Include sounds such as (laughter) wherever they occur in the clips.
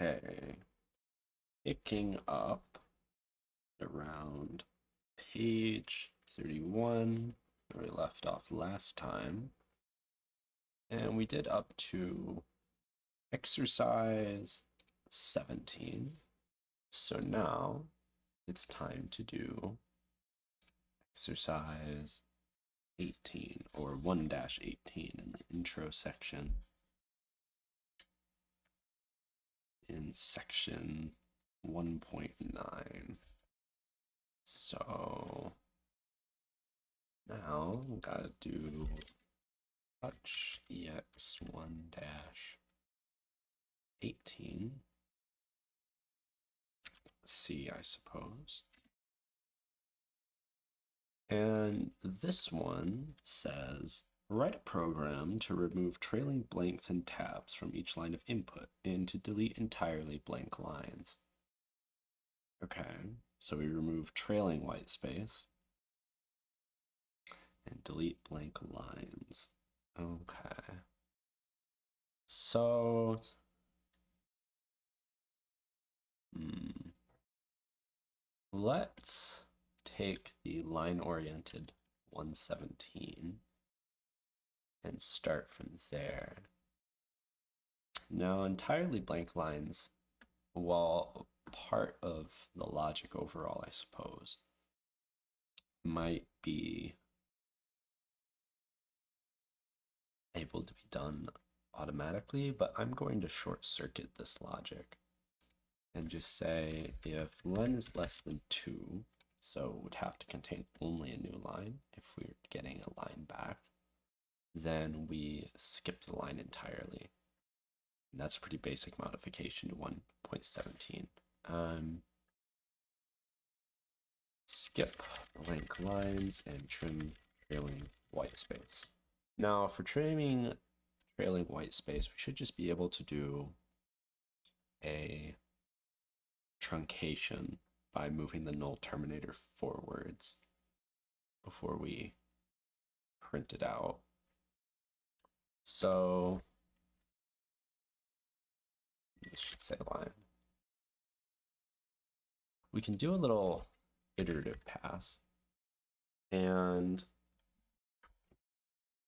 Okay. Picking up around page 31 where we left off last time. And we did up to exercise 17. So now it's time to do exercise 18 or 1-18 in the intro section. In section 1.9. So now we gotta do touch ex1 dash 18 C, I suppose. And this one says, write a program to remove trailing blanks and tabs from each line of input and to delete entirely blank lines. Okay, so we remove trailing white space and delete blank lines. Okay. So, hmm. let's take the line-oriented 117 and start from there. Now, entirely blank lines, while part of the logic overall, I suppose, might be able to be done automatically, but I'm going to short circuit this logic and just say if len is less than 2, so it would have to contain only a new line if we are getting a line back, then we skip the line entirely. And that's a pretty basic modification to 1.17. Um, skip blank lines and trim trailing white space. Now for trimming trailing white space, we should just be able to do a truncation by moving the null terminator forwards before we print it out. So this should say line. We can do a little iterative pass and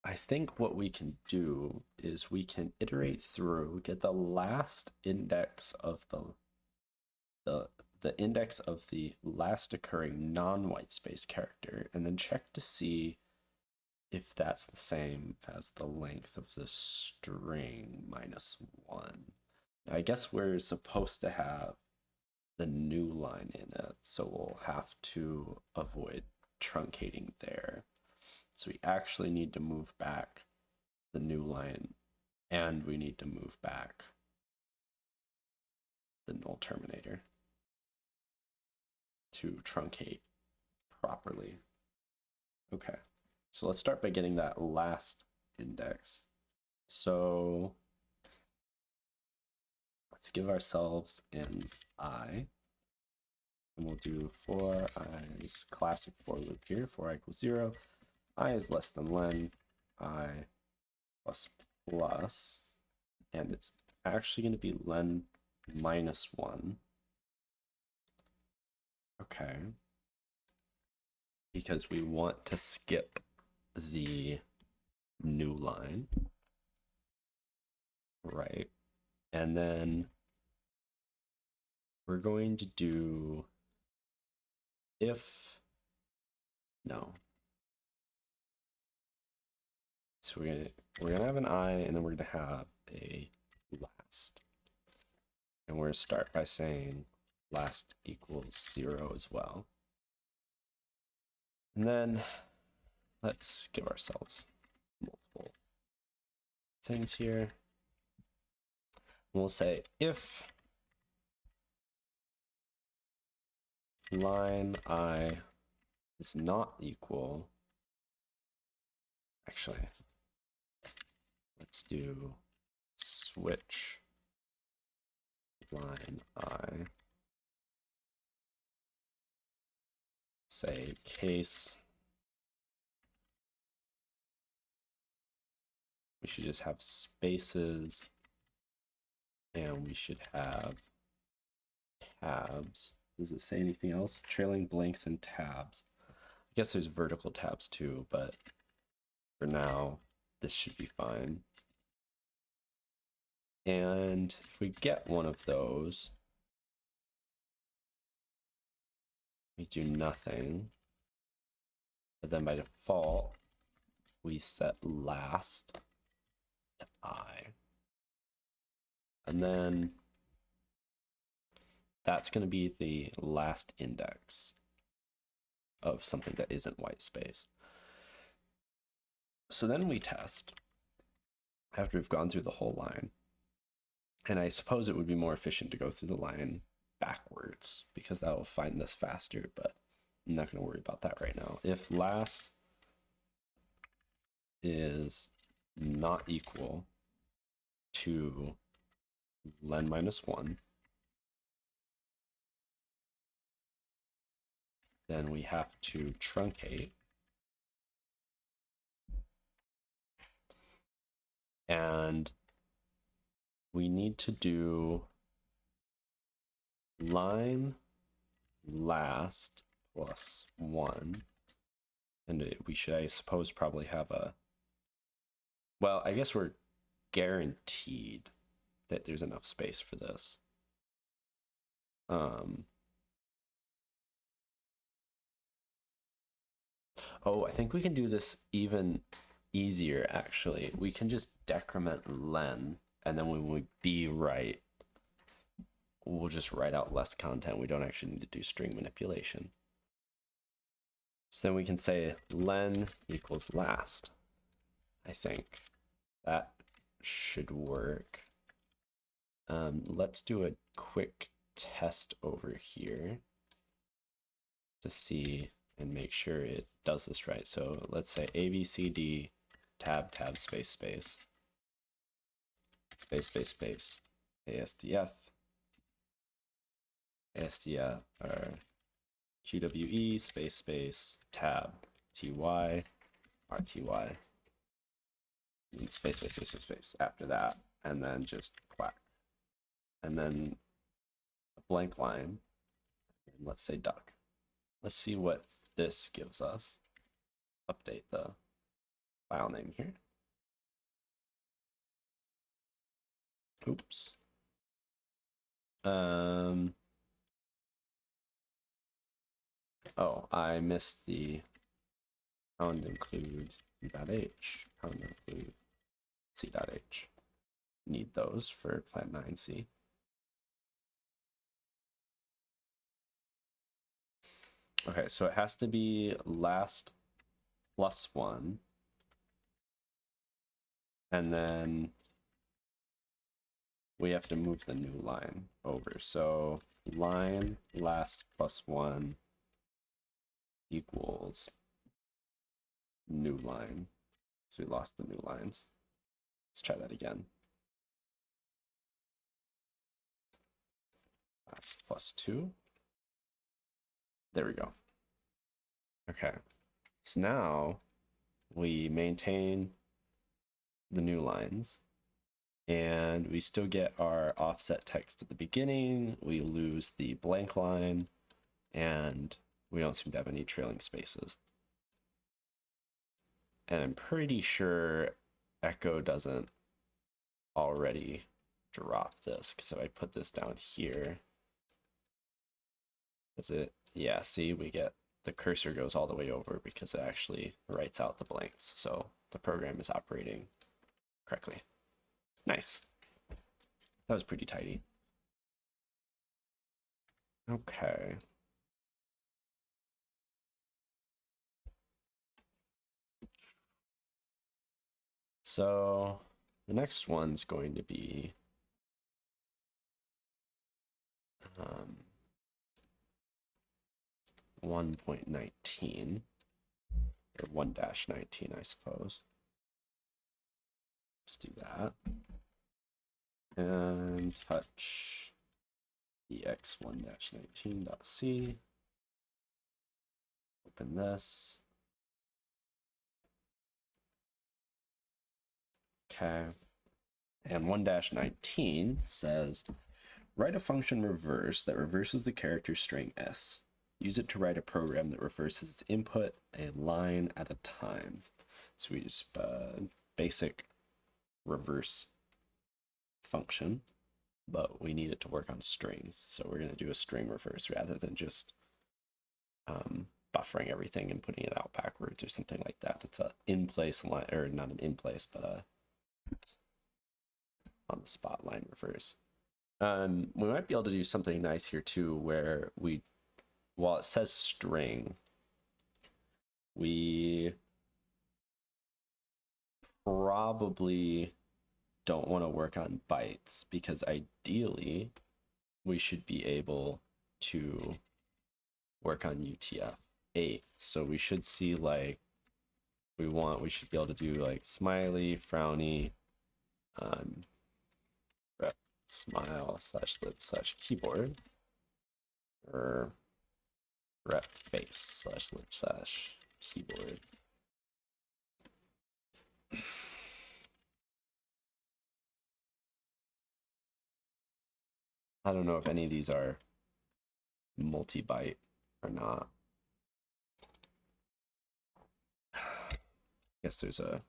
I think what we can do is we can iterate through, get the last index of the the the index of the last occurring non-white space character, and then check to see if that's the same as the length of the string minus one. Now, I guess we're supposed to have the new line in it, so we'll have to avoid truncating there. So we actually need to move back the new line and we need to move back the null terminator to truncate properly. Okay, so let's start by getting that last index. So let's give ourselves an i, and we'll do for i's classic for loop here, for i equals zero, i is less than len, i plus plus, and it's actually going to be len minus 1. Okay. Because we want to skip the new line. Right. And then we're going to do if, no, So we're gonna we're gonna have an I and then we're gonna have a last. And we're gonna start by saying last equals zero as well. And then let's give ourselves multiple things here. We'll say if line i is not equal, actually, let's do switch line i say case should just have spaces and we should have tabs. Does it say anything else? Trailing blanks and tabs. I guess there's vertical tabs too, but for now, this should be fine. And if we get one of those, we do nothing. But then by default, we set last I. And then that's going to be the last index of something that isn't white space. So then we test after we've gone through the whole line. And I suppose it would be more efficient to go through the line backwards because that will find this faster, but I'm not going to worry about that right now. If last is not equal to len minus 1, then we have to truncate and we need to do line last plus one. And we should, I suppose, probably have a, well, I guess we're guaranteed that there's enough space for this. Um, oh, I think we can do this even easier, actually. We can just decrement len, and then when we be right, we'll just write out less content. We don't actually need to do string manipulation. So then we can say len equals last. I think that should work. Um, let's do a quick test over here to see and make sure it does this right. So let's say ABCD tab tab space space space space space ASDF ASDF or QWE space space tab TY RTY space space space space space after that and then just quack. And then a blank line and let's say duck. Let's see what this gives us. Update the file name here. Oops. Um Oh, I missed the pound include u.h, pound include c.h. Need those for Plan 9c. Okay, so it has to be last plus one. And then we have to move the new line over. So line last plus one equals new line. So we lost the new lines. Let's try that again. That's plus two. There we go. Okay. So now we maintain the new lines and we still get our offset text at the beginning. We lose the blank line and we don't seem to have any trailing spaces. And I'm pretty sure Echo doesn't already drop this, because if I put this down here, is it, yeah, see, we get, the cursor goes all the way over because it actually writes out the blanks. So the program is operating correctly. Nice. That was pretty tidy. Okay. So the next one's going to be um, 1.19 or 1-19, I suppose. Let's do that. And touch ex1-19.c. Open this. Okay. And 1-19 says, write a function reverse that reverses the character string s. Use it to write a program that reverses its input a line at a time. So we just uh, basic reverse function, but we need it to work on strings. So we're going to do a string reverse rather than just um, buffering everything and putting it out backwards or something like that. It's a in place line, or not an in place, but a on the spot line reverse. Um, we might be able to do something nice here too, where we, while it says string, we probably don't want to work on bytes because ideally we should be able to work on UTF-8. So we should see like we want, we should be able to do like smiley, frowny, um, rep smile slash lib slash keyboard or rep face slash lib slash keyboard. I don't know if any of these are multi-byte or not. I guess there's a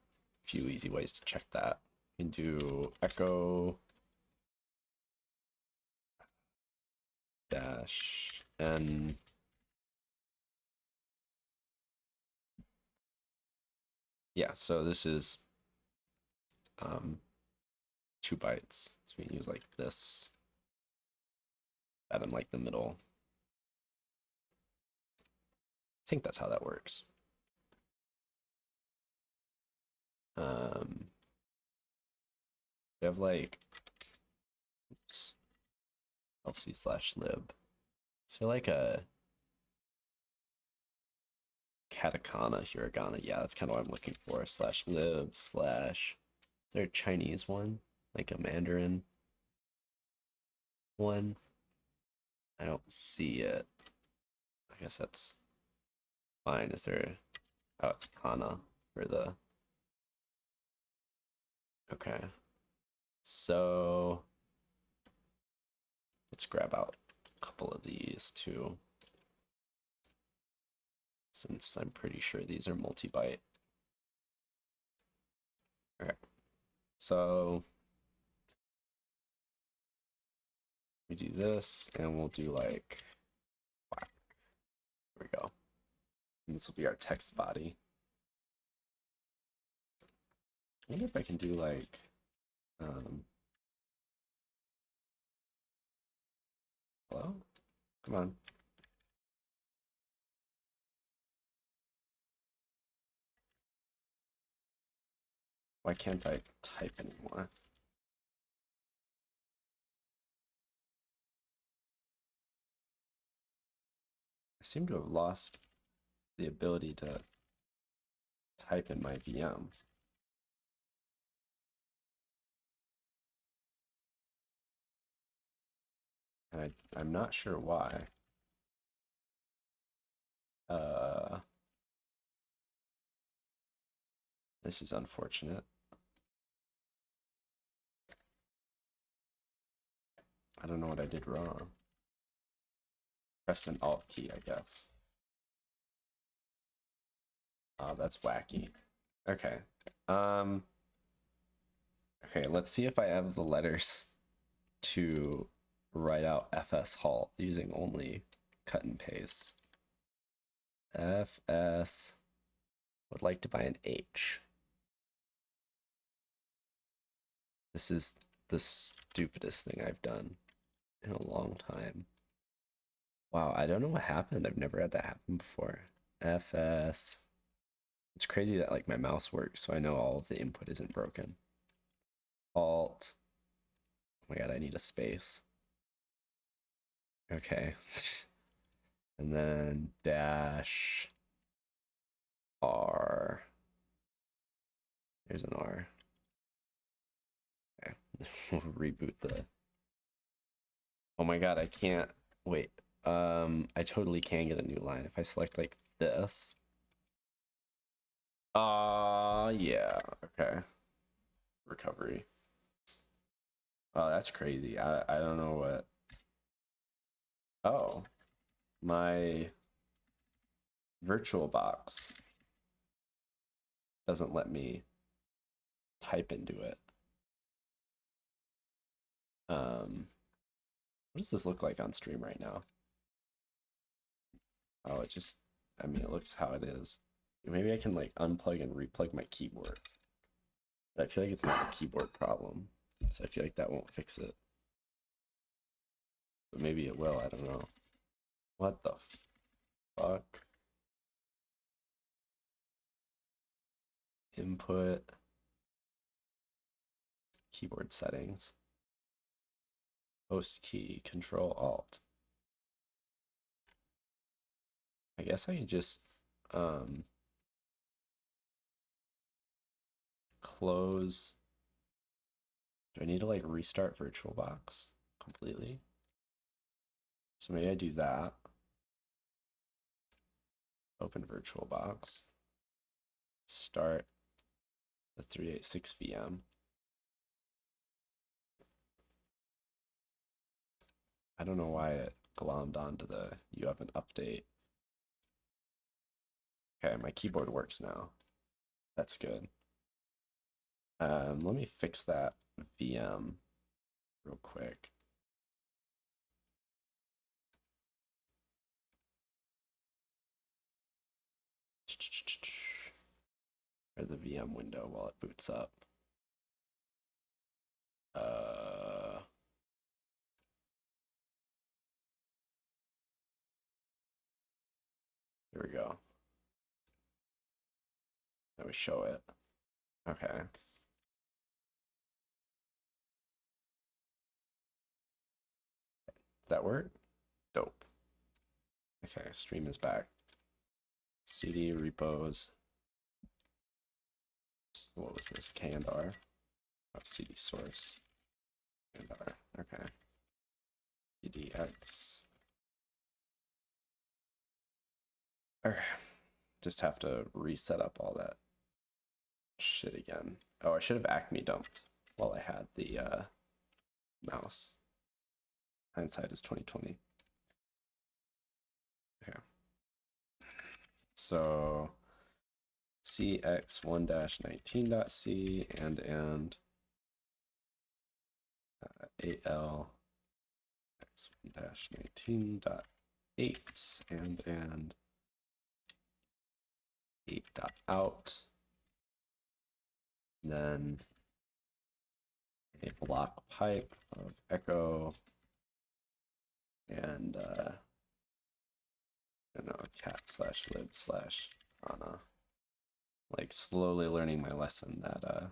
few easy ways to check that. Can do echo dash n yeah, so this is um, two bytes. So we can use like this, that in like the middle. I think that's how that works. Um, we have like, oops, lc slash lib. So like a katakana, hiragana. Yeah, that's kind of what I'm looking for. Slash lib slash. Is there a Chinese one? Like a Mandarin one? I don't see it. I guess that's fine. Is there. Oh, it's kana for the. Okay. So. Let's grab out a couple of these too since I'm pretty sure these are multi-byte. Okay, so we do this and we'll do like whack. There we go. And this will be our text body. I wonder if I can do like um hello? Come on. Why can't I type anymore? I seem to have lost the ability to type in my VM. I, I'm not sure why. Uh, this is unfortunate. I don't know what I did wrong. Press an Alt key, I guess. Oh, that's wacky. Okay. Um. Okay, let's see if I have the letters to write out fs halt using only cut and paste. fs would like to buy an H. This is the stupidest thing I've done in a long time. Wow, I don't know what happened. I've never had that happen before. FS. It's crazy that like my mouse works, so I know all of the input isn't broken. Alt. Oh my god, I need a space. Okay. (laughs) and then dash R. There's an R. Okay. (laughs) we'll reboot the Oh my god, I can't wait. Um, I totally can get a new line if I select like this. Uh yeah, okay. Recovery. Oh, that's crazy. I I don't know what. Oh, my virtual box doesn't let me type into it. Um, what does this look like on stream right now? Oh, it just, I mean, it looks how it is. Maybe I can like unplug and replug my keyboard. But I feel like it's not a keyboard problem. So I feel like that won't fix it. But maybe it will, I don't know. What the fuck? Input. Keyboard settings. Host key, control alt. I guess I can just um, close. Do I need to like restart VirtualBox completely? So maybe I do that. Open VirtualBox. Start the 386 VM. I don't know why it glommed onto the you have an update. Okay, my keyboard works now. That's good. Um, let me fix that VM real quick. Or the VM window while it boots up. Uh, here we go. Let me show it. Okay. that work? Dope. Okay, stream is back. CD repos. What was this? K and R. Oh, CD source. And Okay. EDX. Okay. Just have to reset up all that shit again. Oh, I should have Acme dumped while I had the uh, mouse. Hindsight is 2020. Okay. So cx1-19.c and and uh, al x1-19.8 and and 8.out then a block pipe of echo and uh, I don't know, cat slash lib slash Ana. Like slowly learning my lesson that uh,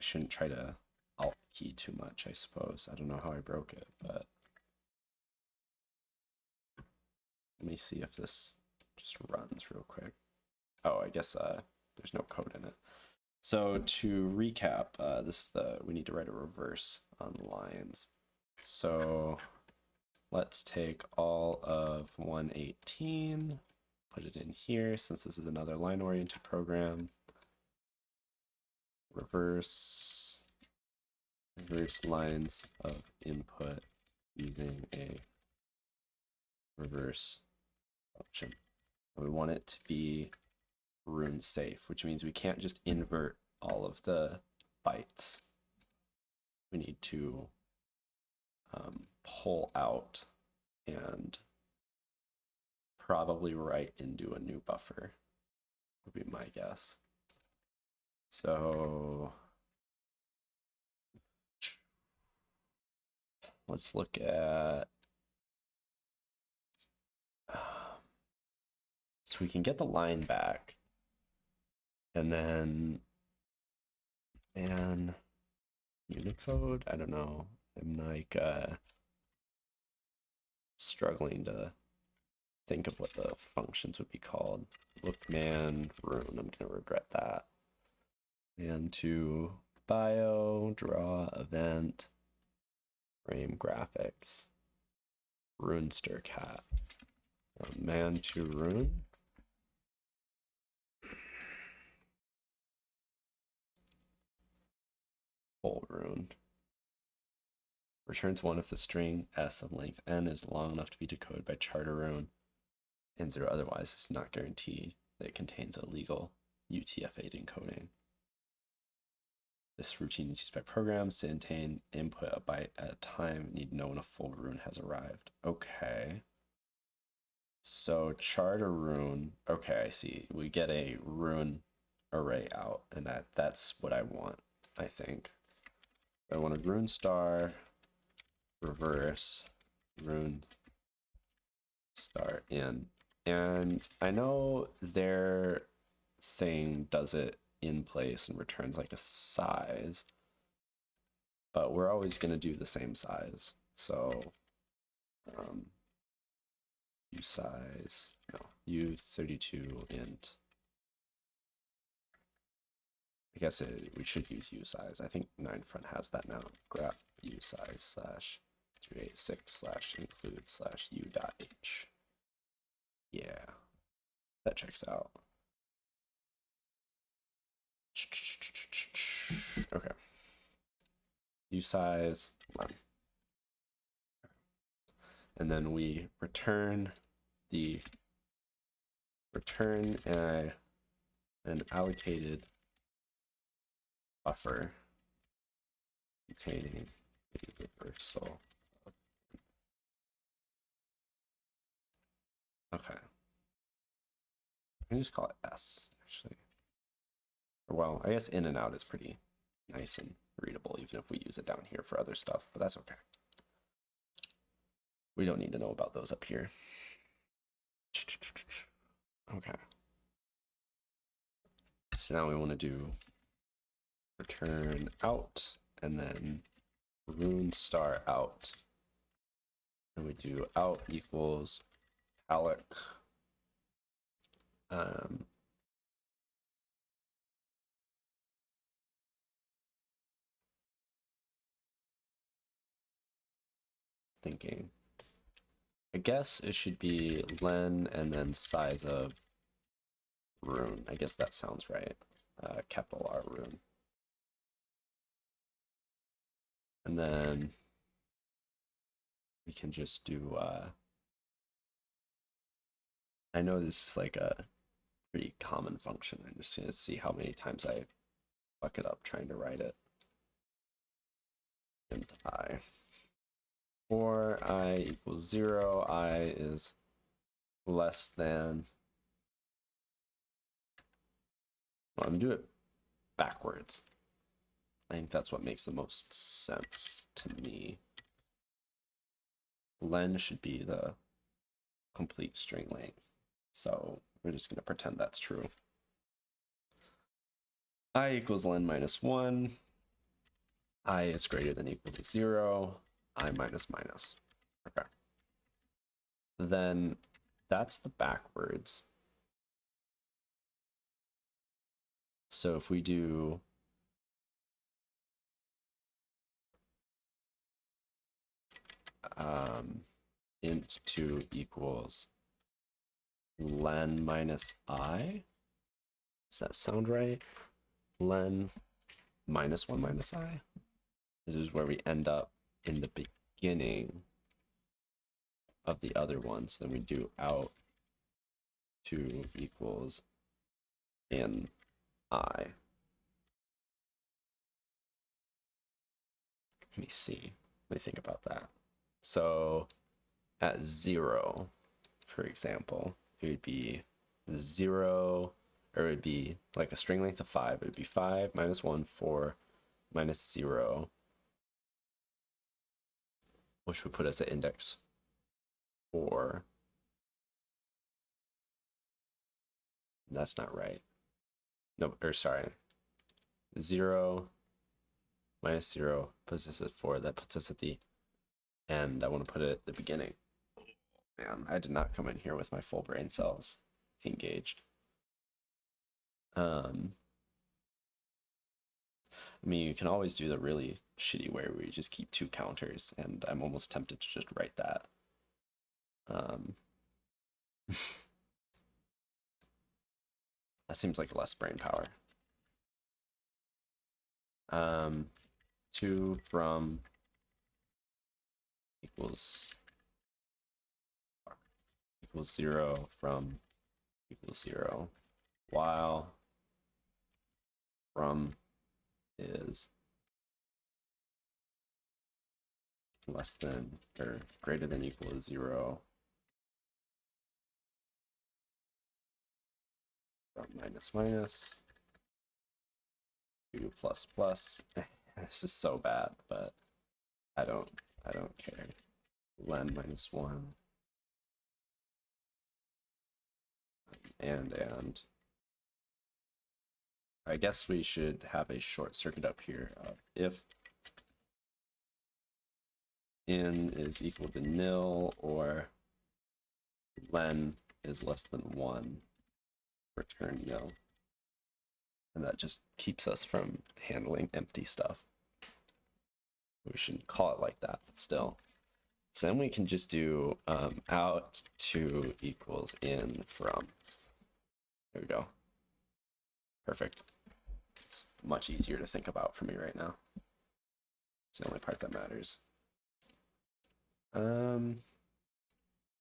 I shouldn't try to alt key too much, I suppose. I don't know how I broke it, but let me see if this just runs real quick. Oh, I guess uh, there's no code in it. So to recap, uh, this is the, we need to write a reverse on lines. So let's take all of 118, put it in here since this is another line oriented program. Reverse, reverse lines of input using a reverse function. We want it to be rune safe, which means we can't just invert all of the bytes. We need to um, pull out and probably write into a new buffer would be my guess. So let's look at so we can get the line back and then and Unicode, I don't know. I'm like uh, struggling to think of what the functions would be called. Look man rune, I'm gonna regret that. And to bio, draw, event, frame graphics, runestrcat. Um, man to rune. full rune. Returns one if the string s of length n is long enough to be decoded by chartorune, and zero otherwise is not guaranteed that it contains a legal UTF-8 encoding. This routine is used by programs to obtain input a byte at a time. Need to know when a full rune has arrived. Okay. So chartorune. Okay, I see. We get a rune array out, and that that's what I want. I think. I want a rune star, reverse, rune star in, and I know their thing does it in place and returns like a size, but we're always going to do the same size. So, um, u size, no, u32 int. I guess it, we should use u size. I think 9front has that now. grep u size slash 386 slash include slash u dot h. Yeah, that checks out. Okay. U size one. And then we return the return an allocated buffer containing a reversal. Okay. Can just call it S, actually. Well, I guess in and out is pretty nice and readable, even if we use it down here for other stuff, but that's okay. We don't need to know about those up here. Okay. So now we want to do return out and then rune star out. And we do out equals alloc um, thinking. I guess it should be len and then size of rune. I guess that sounds right. Uh, capital R rune. And then we can just do, uh, I know this is like a pretty common function. I'm just going to see how many times I fuck it up trying to write it. int i for i equals 0, i is less than, well, I'm do it backwards. I think that's what makes the most sense to me. Len should be the complete string length. So we're just going to pretend that's true. i equals len minus 1. i is greater than equal to 0 i minus minus. Okay. Then that's the backwards. So if we do um, int 2 equals len minus i. Does that sound right? Len minus 1 minus i. This is where we end up in the beginning of the other ones. Then we do out 2 equals in i. Let me see. Let me think about that. So at 0, for example, it would be 0, or it would be like a string length of 5. It would be 5 minus 1, 4 minus 0 which would put us at index 4. That's not right. No, or sorry. 0 minus 0 puts us at 4. That puts us at the end. I want to put it at the beginning. Man, I did not come in here with my full brain cells engaged. Um, I mean, you can always do the really shitty way where you just keep two counters, and I'm almost tempted to just write that. Um, (laughs) that seems like less brain power. Um, 2 from equals equals 0 from equals 0 while from is less than or greater than equal to 0 from minus minus. 2 plus plus. (laughs) This is so bad but I don't I don't care. Len minus 1 and and I guess we should have a short circuit up here uh, if n is equal to nil or len is less than 1 return nil. And that just keeps us from handling empty stuff. We shouldn't call it like that but still. So then we can just do um, out to equals in from there we go perfect it's much easier to think about for me right now. It's the only part that matters. Um,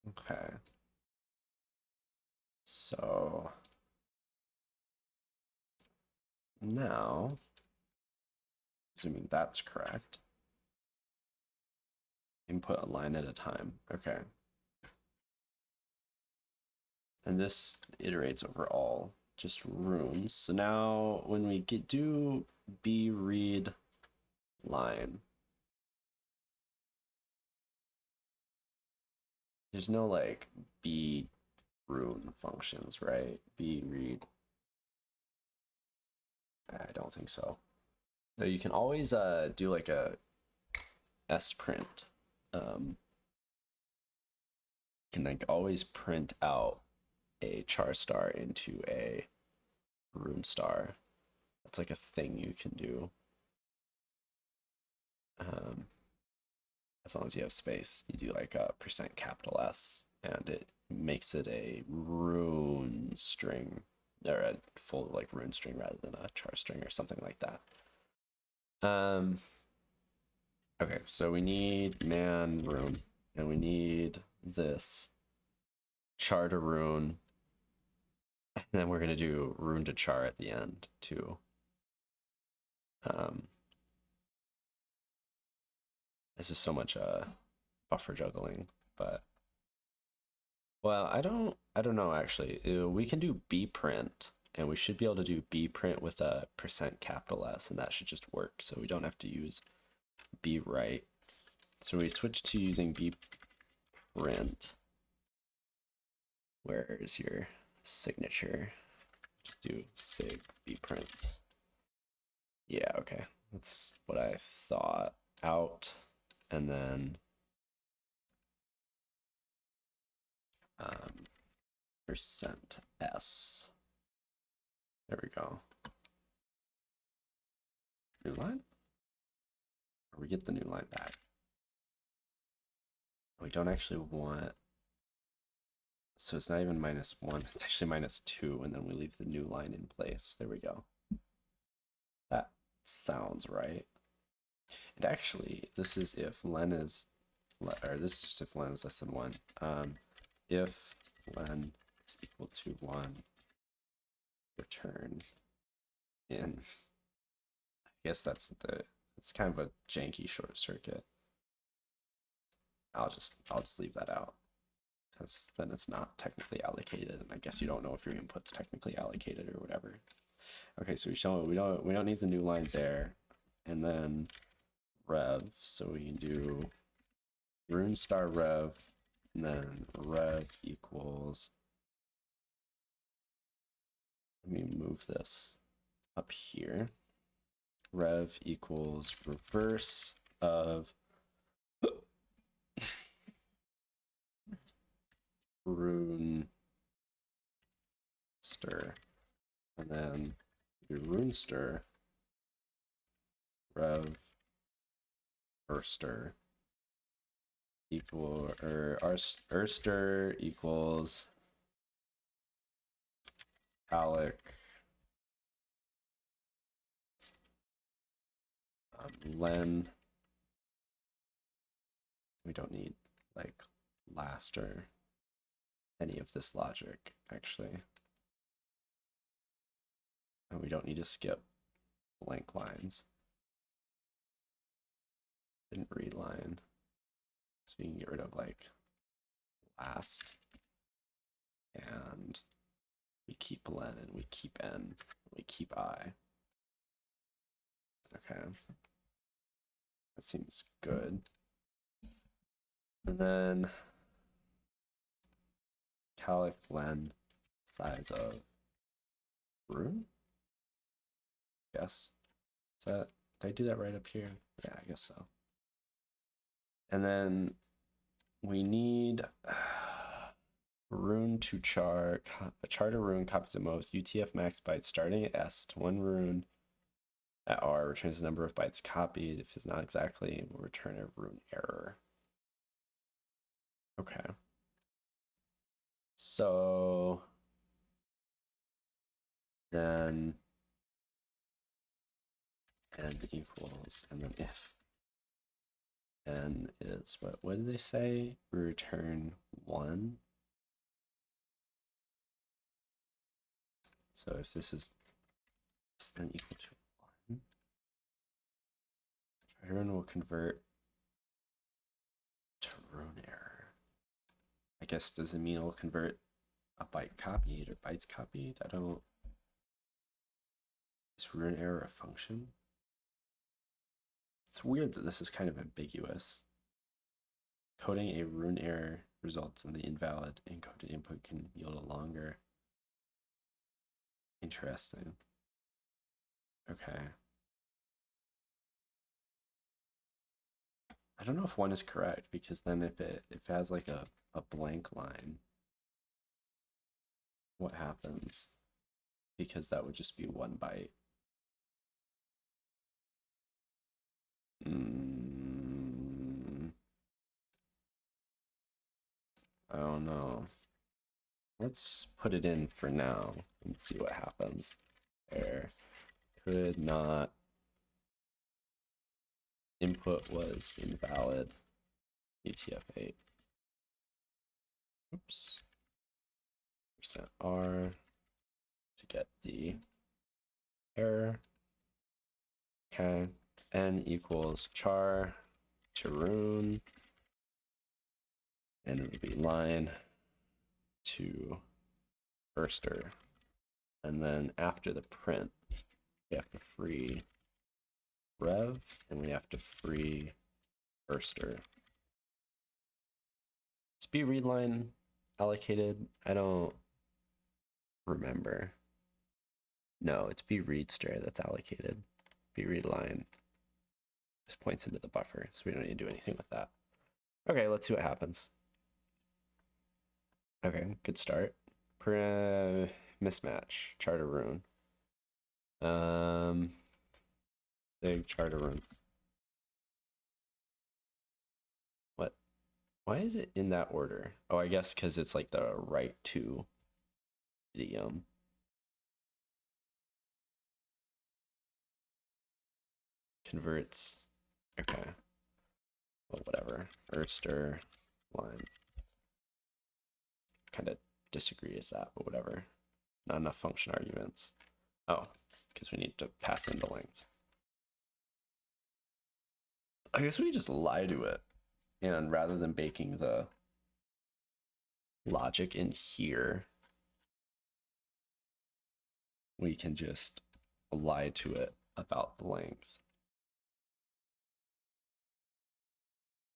okay. So now, assuming that's correct, input a line at a time. Okay. And this iterates over all just runes. So now when we get do b read line, there's no like b rune functions, right? b read. I don't think so. No, you can always uh do like a s print. Um, can like always print out a char star into a rune star. That's like a thing you can do. Um, as long as you have space, you do like a percent capital S and it makes it a rune string or a full like rune string rather than a char string or something like that. Um, okay, so we need man rune and we need this char to rune (laughs) and then we're going to do rune to char at the end too. Um, this is so much uh, buffer juggling, but well, I don't, I don't know actually. We can do b print, and we should be able to do b print with a percent capital S, and that should just work. So we don't have to use b write. So we switch to using b print. Where is your signature. Just do sig bprints. Yeah, okay. That's what I thought. Out and then um, percent s. There we go. New line? Or we get the new line back. We don't actually want so it's not even minus one, (laughs) it's actually minus two, and then we leave the new line in place. There we go. That sounds right. And actually, this is if len is, or this is just if len is less than one. Um, if len is equal to one, return in. I guess that's the, it's kind of a janky short circuit. I'll just, I'll just leave that out because then it's not technically allocated and I guess you don't know if your input's technically allocated or whatever. Okay, so we show we don't we don't need the new line there. And then rev, so we can do rune star rev and then rev equals let me move this up here. Rev equals reverse of rune stir and then do rune stir rev erster equal or erster equals alec um, len. We don't need like last or any of this logic actually. And we don't need to skip blank lines. Didn't read line. So you can get rid of like last. And we keep len and we keep n, we keep i. Okay. That seems good. And then calc len size of room. Yes. Did I do that right up here? Yeah, I guess so. And then we need (sighs) rune to char a chartorune copies at most UTF max bytes starting at S to one rune at R returns the number of bytes copied. If it's not exactly, will return a rune error. Okay. So then n equals and then if n is what what did they say? Return one. So if this is than equal to one, rune will convert to rune error. I guess does it mean it'll convert a byte copied or bytes copied? I don't. Is rune error a function? It's weird that this is kind of ambiguous. Coding a rune error results in the invalid encoded input can yield a longer. Interesting. Okay. I don't know if one is correct because then if it if it has like a, a blank line, what happens? Because that would just be one byte. Mm, I don't know. Let's put it in for now and see what happens. There could not input was invalid UTF-8. Oops. Percent R to get the error. Okay. N equals char to rune. And it would be line to burster. And then after the print, we have to free rev and we have to free burster. B read line allocated? I don't remember. No, it's b read stray that's allocated. b read line just points into the buffer, so we don't need to do anything with that. Okay, let's see what happens. Okay, good start. Per, mismatch, chartorune. Um, big chartorune. What? Why is it in that order? Oh, I guess because it's like the right to idiom. Um, converts. Okay. Well, whatever. Erster line kind of disagree with that, but whatever. Not enough function arguments. Oh, because we need to pass in the length. I guess we just lie to it. And rather than baking the logic in here, we can just lie to it about the length.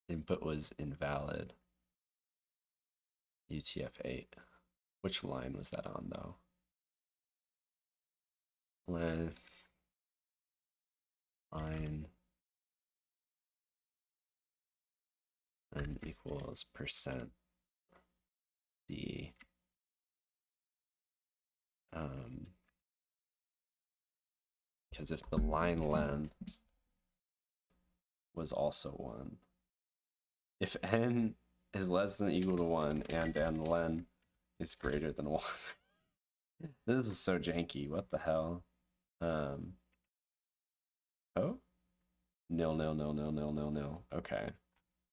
Input was invalid. UTF-8. Which line was that on, though? Line. Line. Equals percent D. Um, because if the line len was also 1, if n is less than equal to 1 and n len is greater than 1. (laughs) this is so janky. What the hell? Um, oh? Nil, nil, nil, nil, nil, nil, nil. Okay.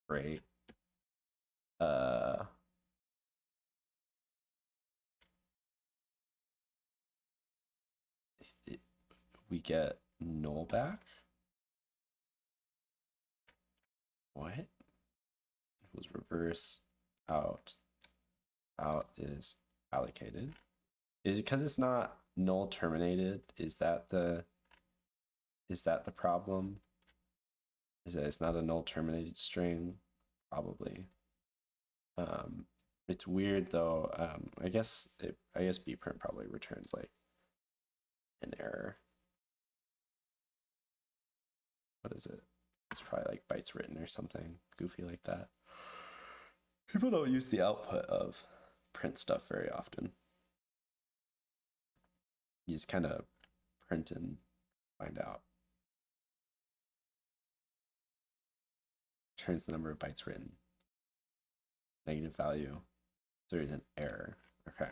Great. Uh. we get null back. What? It Was reverse out. Out is allocated. Is it because it's not null terminated? Is that the is that the problem? Is that it's not a null terminated string? Probably. Um, it's weird though. Um, I guess it, I guess bprint probably returns like an error. What is it? It's probably like bytes written or something goofy like that. People don't use the output of print stuff very often. You just kind of print and find out. Turns the number of bytes written. Negative value. There is an error. Okay.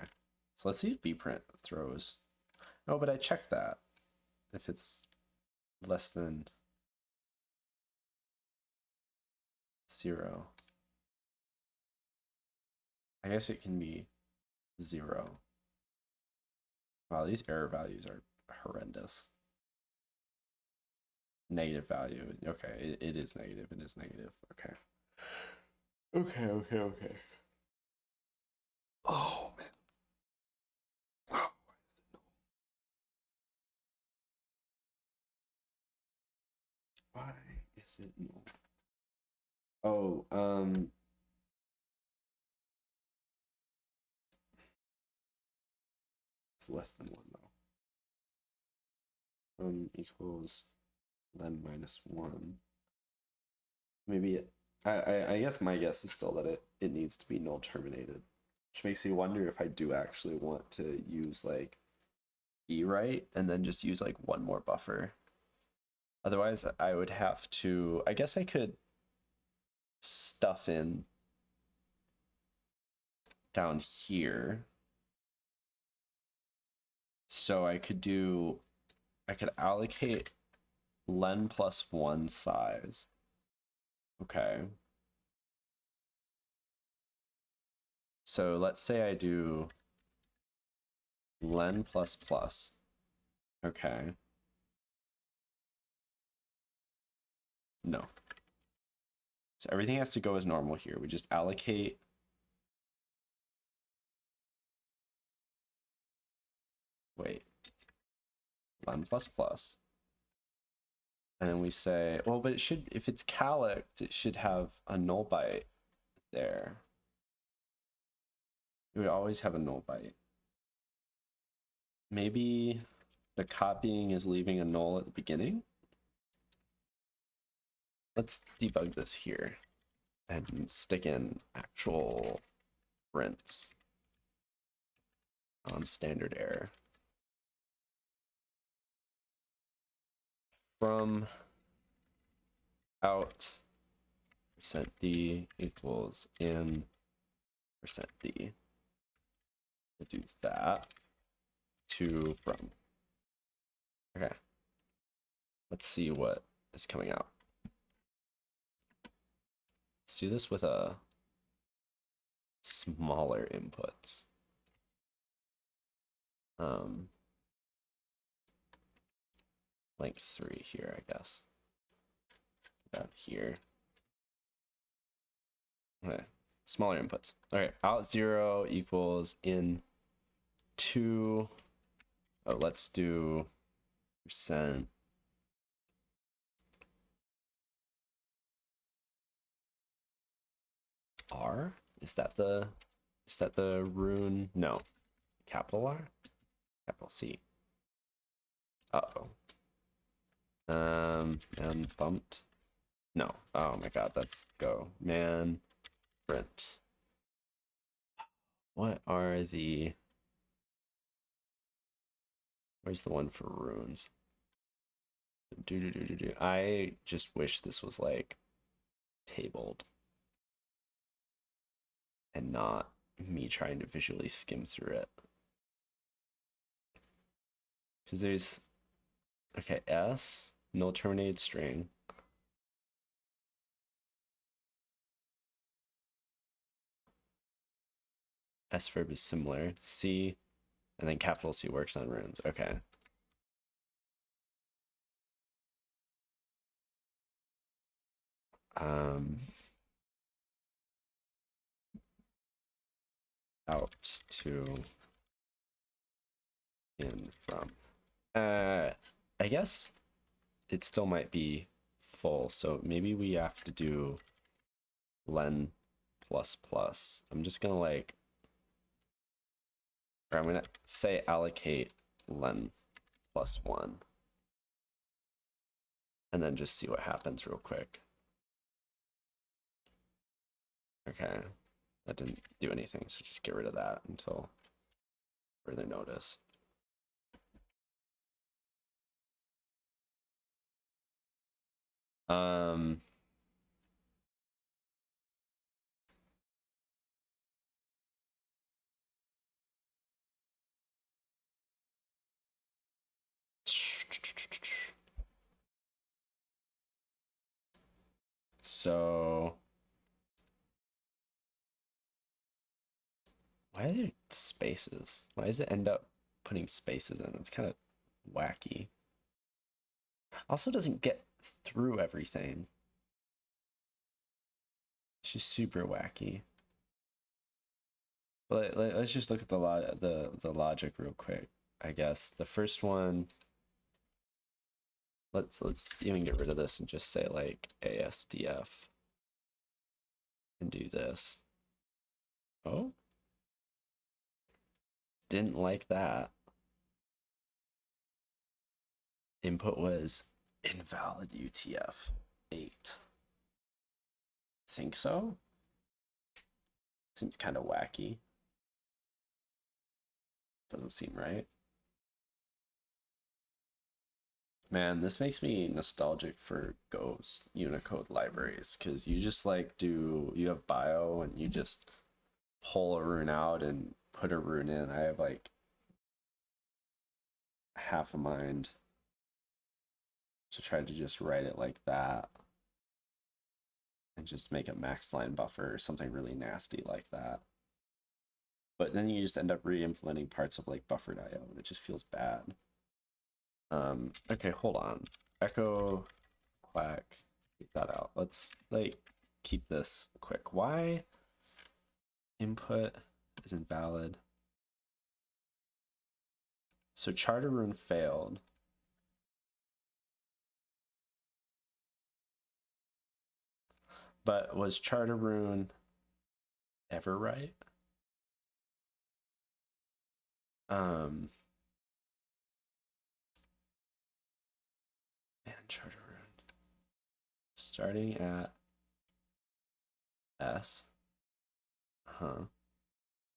So let's see if bprint throws. Oh, but I checked that. If it's less than zero. I guess it can be zero. Wow, these error values are horrendous. Negative value. Okay, it, it is negative. It is negative. Okay. Okay, okay, okay. Oh, man. Oh, why is it no? Why is it no? Oh, um, it's less than one though. Um, equals len minus one. Maybe it, I, I, guess my guess is still that it, it needs to be null terminated. Which makes me wonder if I do actually want to use like e-write and then just use like one more buffer. Otherwise, I would have to, I guess I could stuff in down here. So I could do, I could allocate len plus one size. Okay. So let's say I do len plus plus. Okay. No. So everything has to go as normal here. We just allocate wait len plus plus and then we say well but it should if it's callocked it should have a null byte there. It would always have a null byte maybe the copying is leaving a null at the beginning? Let's debug this here and stick in actual prints on standard error from out percent d equals in percent d. We'll do that to from. Okay. Let's see what is coming out. Let's do this with a smaller inputs. Um, like three here, I guess. About here. Okay, smaller inputs. Okay, out zero equals in two. Oh, let's do percent. R? Is that the is that the rune? No. Capital R? Capital C. Uh oh. Um, man bumped. No. Oh my god, let's go. Man print. What are the Where's the one for runes? Do do do do do. I just wish this was like tabled and not me trying to visually skim through it. Because there's okay, S, Null terminated string. S verb is similar. C, and then capital C works on runes. Okay. Um, out to in from. Uh, I guess it still might be full, so maybe we have to do len plus plus. I'm just gonna like, or I'm gonna say allocate len plus one. And then just see what happens real quick. Okay, that didn't do anything, so just get rid of that until further notice. Um, so why are there spaces? Why does it end up putting spaces in? It's kind of wacky. Also doesn't get through everything. It's just super wacky. But let, us just look at the lo- the the logic real quick. I guess the first one. Let's let's even get rid of this and just say like ASDF. And do this. Oh. Didn't like that. Input was invalid UTF 8. Think so? Seems kind of wacky. Doesn't seem right. Man, this makes me nostalgic for Go's Unicode libraries because you just like do, you have bio and you just pull a rune out and put a rune in. I have like half a mind to try to just write it like that and just make a max line buffer or something really nasty like that. But then you just end up re-implementing parts of like buffered IO and it just feels bad. Um, okay, hold on. Echo, quack, get that out. Let's like keep this quick. Why input is invalid? So chartorune failed. But was chartorune ever right? Um, man, Charter Rune. Starting at S. Huh.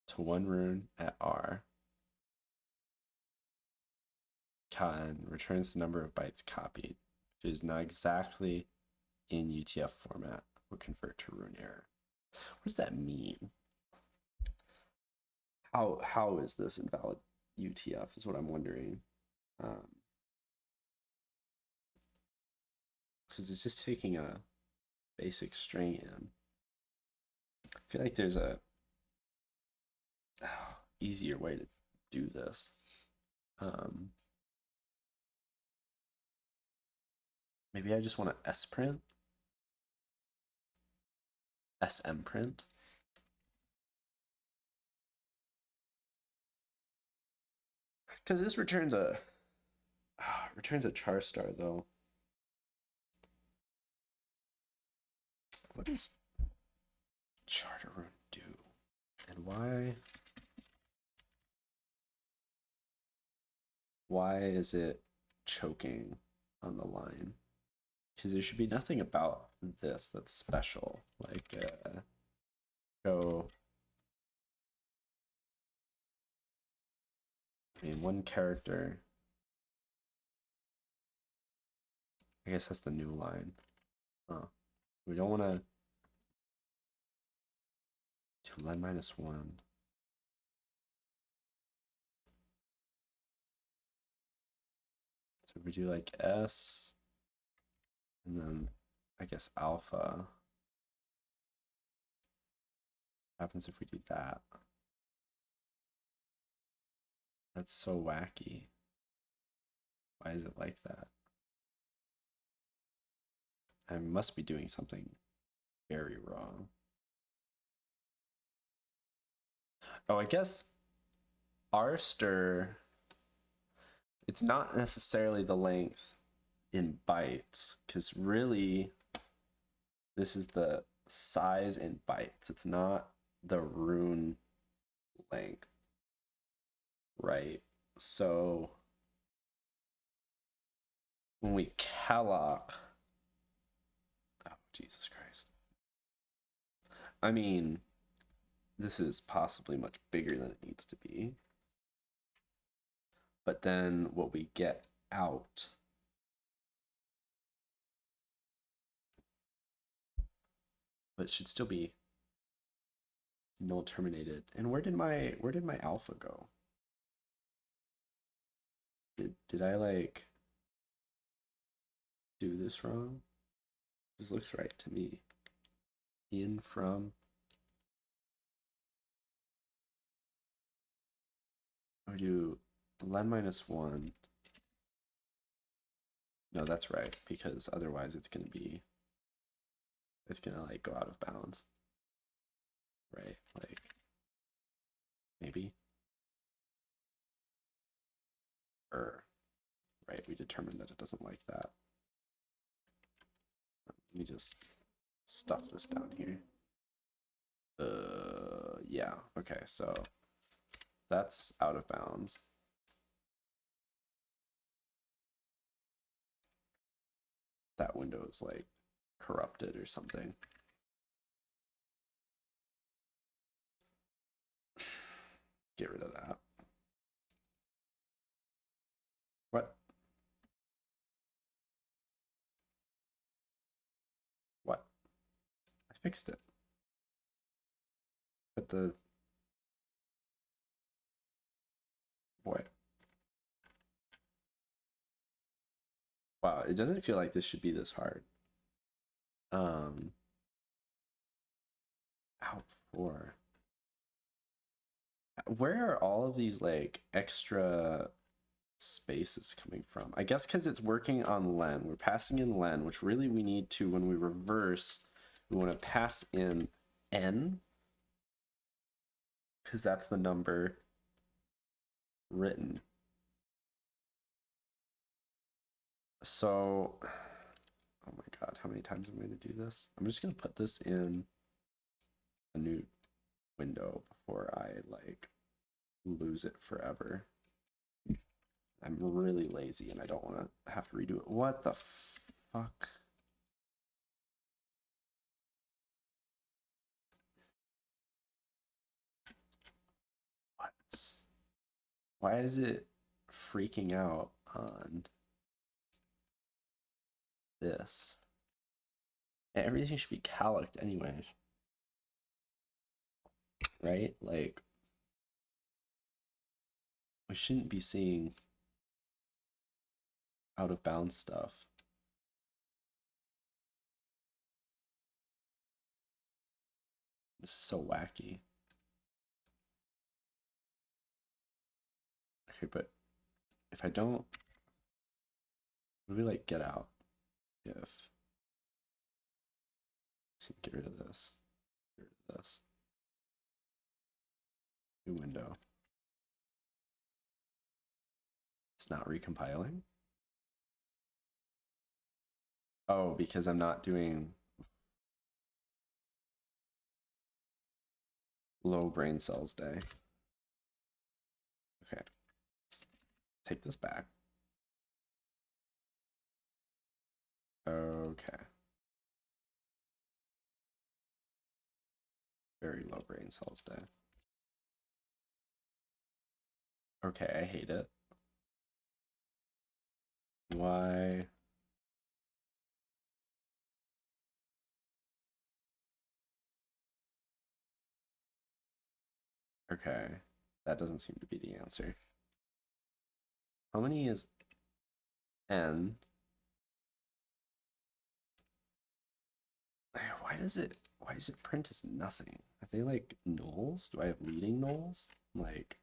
To one rune at R. And returns the number of bytes copied, which is not exactly in UTF format will convert to rune error. What does that mean? How how is this invalid UTF is what I'm wondering. Um, because it's just taking a basic string in. I feel like there's a oh, (sighs) easier way to do this. Um, maybe I just want to S print smprint. Because this returns a (sighs) returns a char star though. What does charter rune do? And why why is it choking on the line? because there should be nothing about this that's special. Like, uh, go. I mean, one character. I guess that's the new line. Oh, we don't want to. To len minus one. So we do like S. And then I guess alpha happens if we do that. That's so wacky. Why is it like that? I must be doing something very wrong. Oh, I guess Arster, it's not necessarily the length in bytes, because really, this is the size in bytes. It's not the rune length, right? So when we calloc, oh, Jesus Christ. I mean, this is possibly much bigger than it needs to be. But then what we get out but should still be null terminated. And where did my where did my alpha go? Did did I like do this wrong? This looks right to me. In from I do len minus one. No, that's right, because otherwise it's gonna be it's gonna like go out of bounds. Right? Like maybe. Or right, we determined that it doesn't like that. Let me just stuff this down here. Uh yeah, okay, so that's out of bounds. That window is like corrupted or something. Get rid of that. What? What? I fixed it. But the... What? Wow, it doesn't feel like this should be this hard um out for where are all of these like extra spaces coming from? I guess because it's working on len. We're passing in len which really we need to when we reverse we want to pass in n. Because that's the number written. So Oh my god, how many times am I going to do this? I'm just going to put this in a new window before I like lose it forever. I'm really lazy and I don't want to have to redo it. What the fuck? What? Why is it freaking out on this. everything should be calloced anyways. Right? Like, we shouldn't be seeing out of bounds stuff. This is so wacky. Okay, but if I don't, we like get out? If get rid of this, get rid of this, new window. It's not recompiling. Oh, because I'm not doing low brain cells day. Okay, Let's take this back. Okay. Very low brain cells day. Okay, I hate it. Why? Okay, that doesn't seem to be the answer. How many is n why does it why does it print as nothing? Are they like nulls? Do I have leading nulls? Like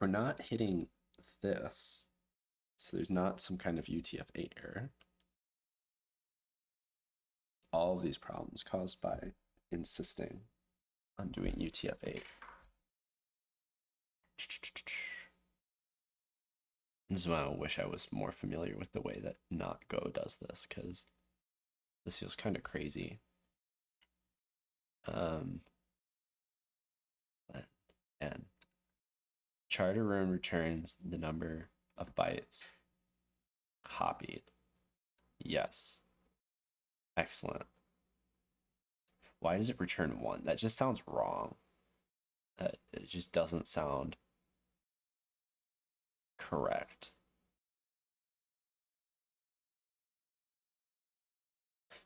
we're not hitting this. So there's not some kind of UTF-8 error. All of these problems caused by insisting on doing UTF-8. This is why I wish I was more familiar with the way that not Go does this, because this feels kind of crazy. Um, and chartorune returns the number of bytes copied. Yes. Excellent. Why does it return one? That just sounds wrong. That it just doesn't sound correct.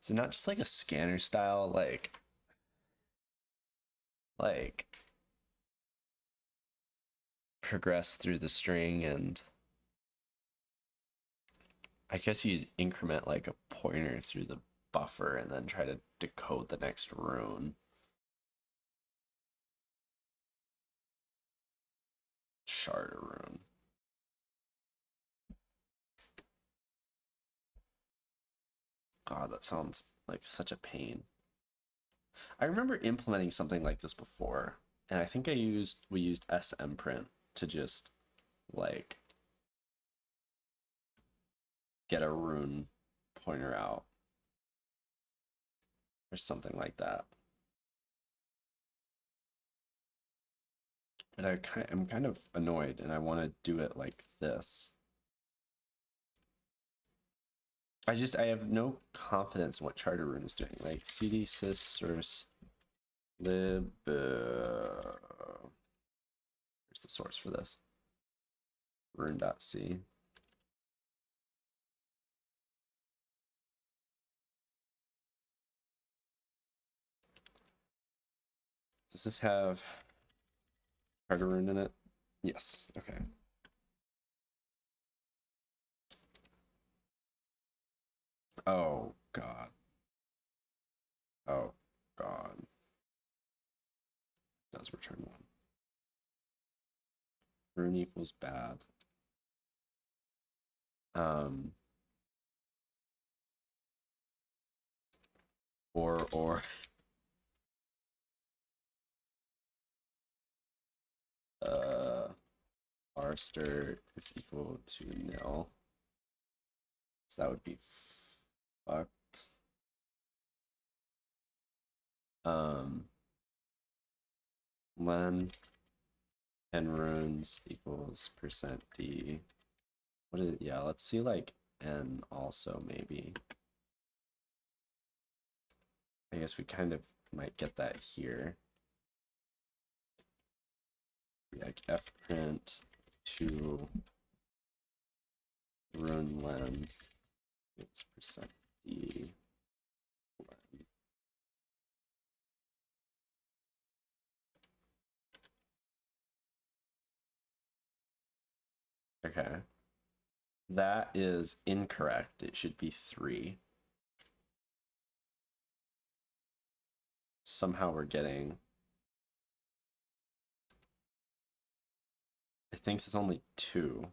So not just like a scanner style, like like progress through the string and I guess you'd increment like a pointer through the buffer and then try to decode the next rune. Shard rune. God, that sounds like such a pain. I remember implementing something like this before, and I think I used we used smprint to just like get a rune pointer out or something like that. But I kind I'm kind of annoyed and I want to do it like this. I just I have no confidence in what chartorune is doing. Like cd sys source lib uh, where's the source for this? Rune.c. Does this have chartorune in it? Yes. Okay. Oh, God. Oh, God. Does return one. Rune equals bad. Um, or, or. (laughs) uh, r-stir is equal to nil. So that would be fucked. Um, len and runes equals percent d. What is it? Yeah, let's see like n also maybe. I guess we kind of might get that here. Like f print to rune len it's percent Okay. That is incorrect. It should be three. Somehow we're getting... I think it's only two.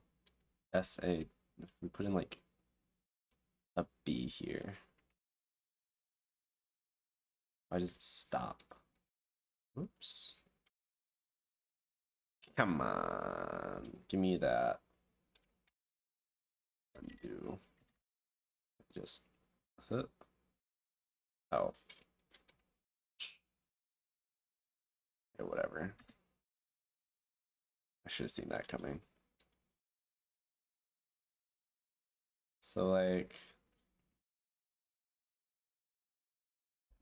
SA, if we put in like a B here. Why does it stop? Oops. Come on, give me that. Undo. Just, huh. oh. Okay, whatever. I should have seen that coming. So like,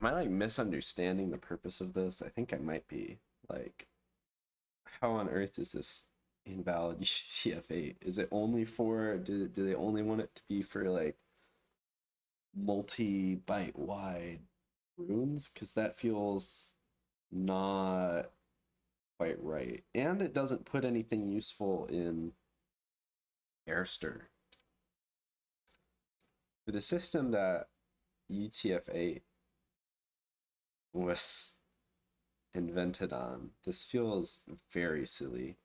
am I like misunderstanding the purpose of this? I think I might be. Like, how on earth is this invalid (laughs) UTF-8? Is it only for, do, do they only want it to be for like multi-byte wide runes? Because that feels not quite right. And it doesn't put anything useful in r-stir. For the system that UTF-8 was invented on, this feels very silly.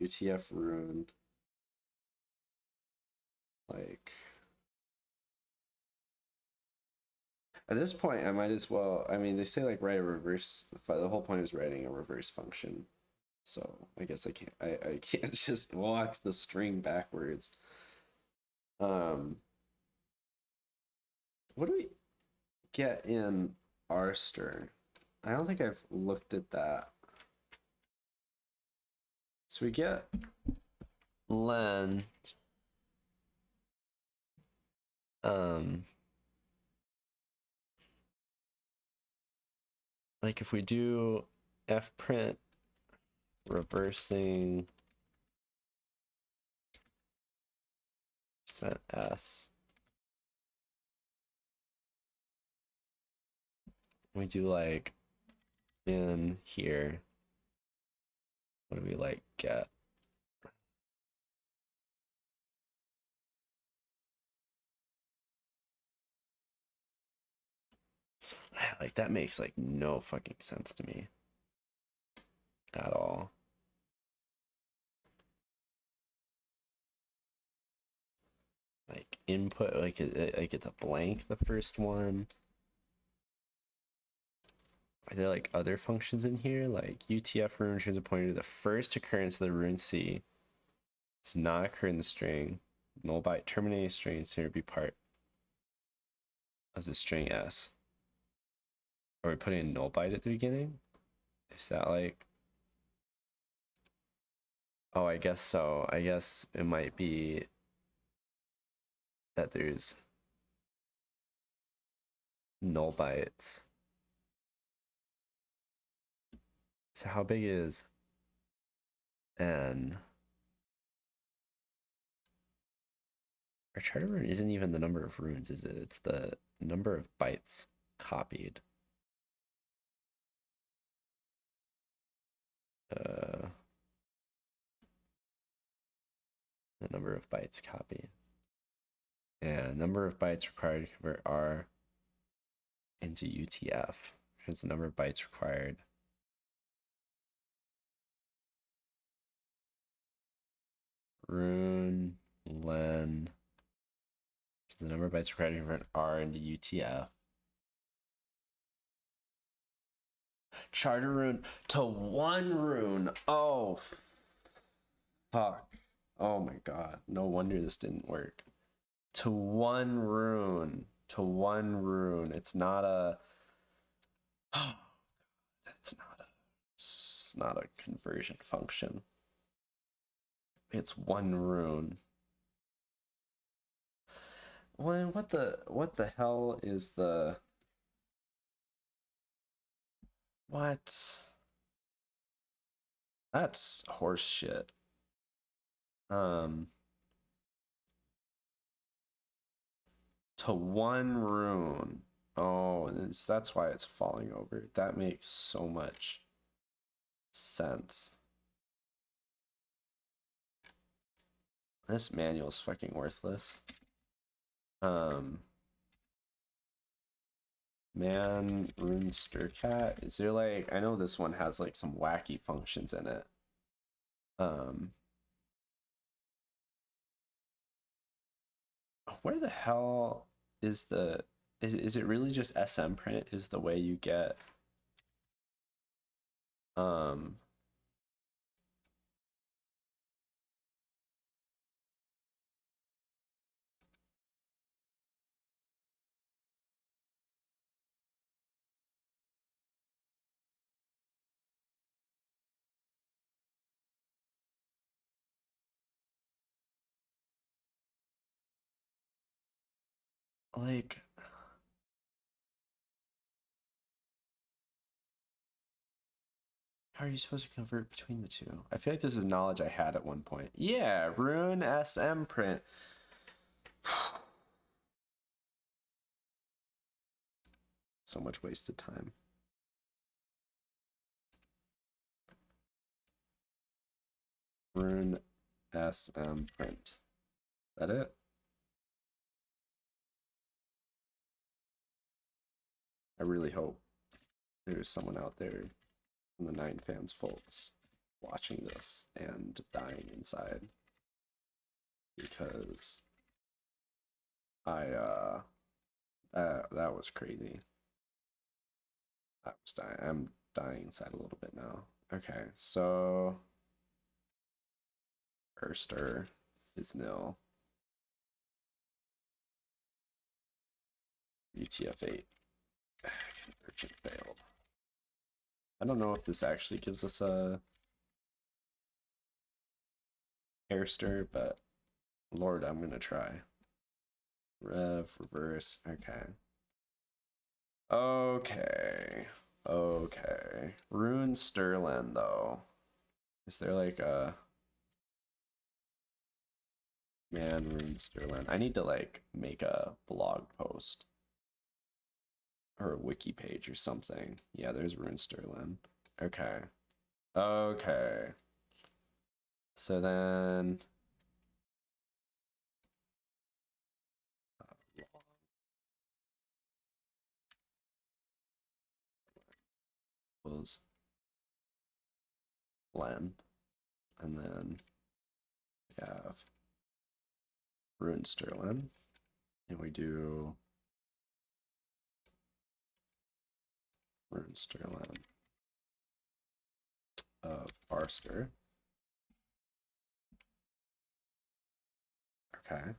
UTF ruined. Like at this point, I might as well. I mean, they say like write a reverse. The whole point is writing a reverse function. So I guess I can't. I I can't (laughs) just walk the string backwards. Um. What do we get in Arster? I don't think I've looked at that. So we get len um like if we do f print reversing set s we do like in here. What do we like get? (sighs) (sighs) Like that makes like no fucking sense to me. At all. Like input like like it's a blank the first one are there like other functions in here like utf rune returns a pointer to the first occurrence of the rune c does not occur in the string null byte terminating string to be part of the string s are we putting a null byte at the beginning? Is that like... Oh, I guess so. I guess it might be that there's null bytes. So how big is n? Our chartorune isn't even the number of runes, is it? It's the number of bytes copied. uh, the number of bytes copied. Yeah, number of bytes required to convert R into UTF. Here's the number of bytes required. Rune, len, here's the number of bytes required to convert R into UTF. chartorune to one rune. Oh, fuck. Oh my god. No wonder this didn't work. To one rune. To one rune. It's not a. Oh, (gasps) god. that's not a. It's not a conversion function. It's one rune. Well, what the what the hell is the what? That's horseshit. Um, to one rune. Oh, that's why it's falling over. That makes so much sense. This manual is fucking worthless. Um, Man, Rune cat. Is there like I know this one has like some wacky functions in it. Um Where the hell is the is is it really just smprint is the way you get um like how are you supposed to convert between the two? I feel like this is knowledge I had at one point. Yeah, runesmprint. (sighs) so much wasted time. Rune SM print. That it? I really hope there's someone out there in the 9fans folks watching this and dying inside because I uh that that was crazy. I was dying. I'm dying inside a little bit now. Okay, so Erster is nil. UTF-8 conversion failed. I don't know if this actually gives us a air stir, but Lord, I'm gonna try. Rev, reverse, okay. Okay. Okay. runestrlen though. Is there like a Man runestrlen? I need to like make a blog post or a wiki page or something. Yeah, there's runestrlen. Okay. Okay. So then was Len, and then we have runestrlen, and we do runestrlen of Barster. Okay.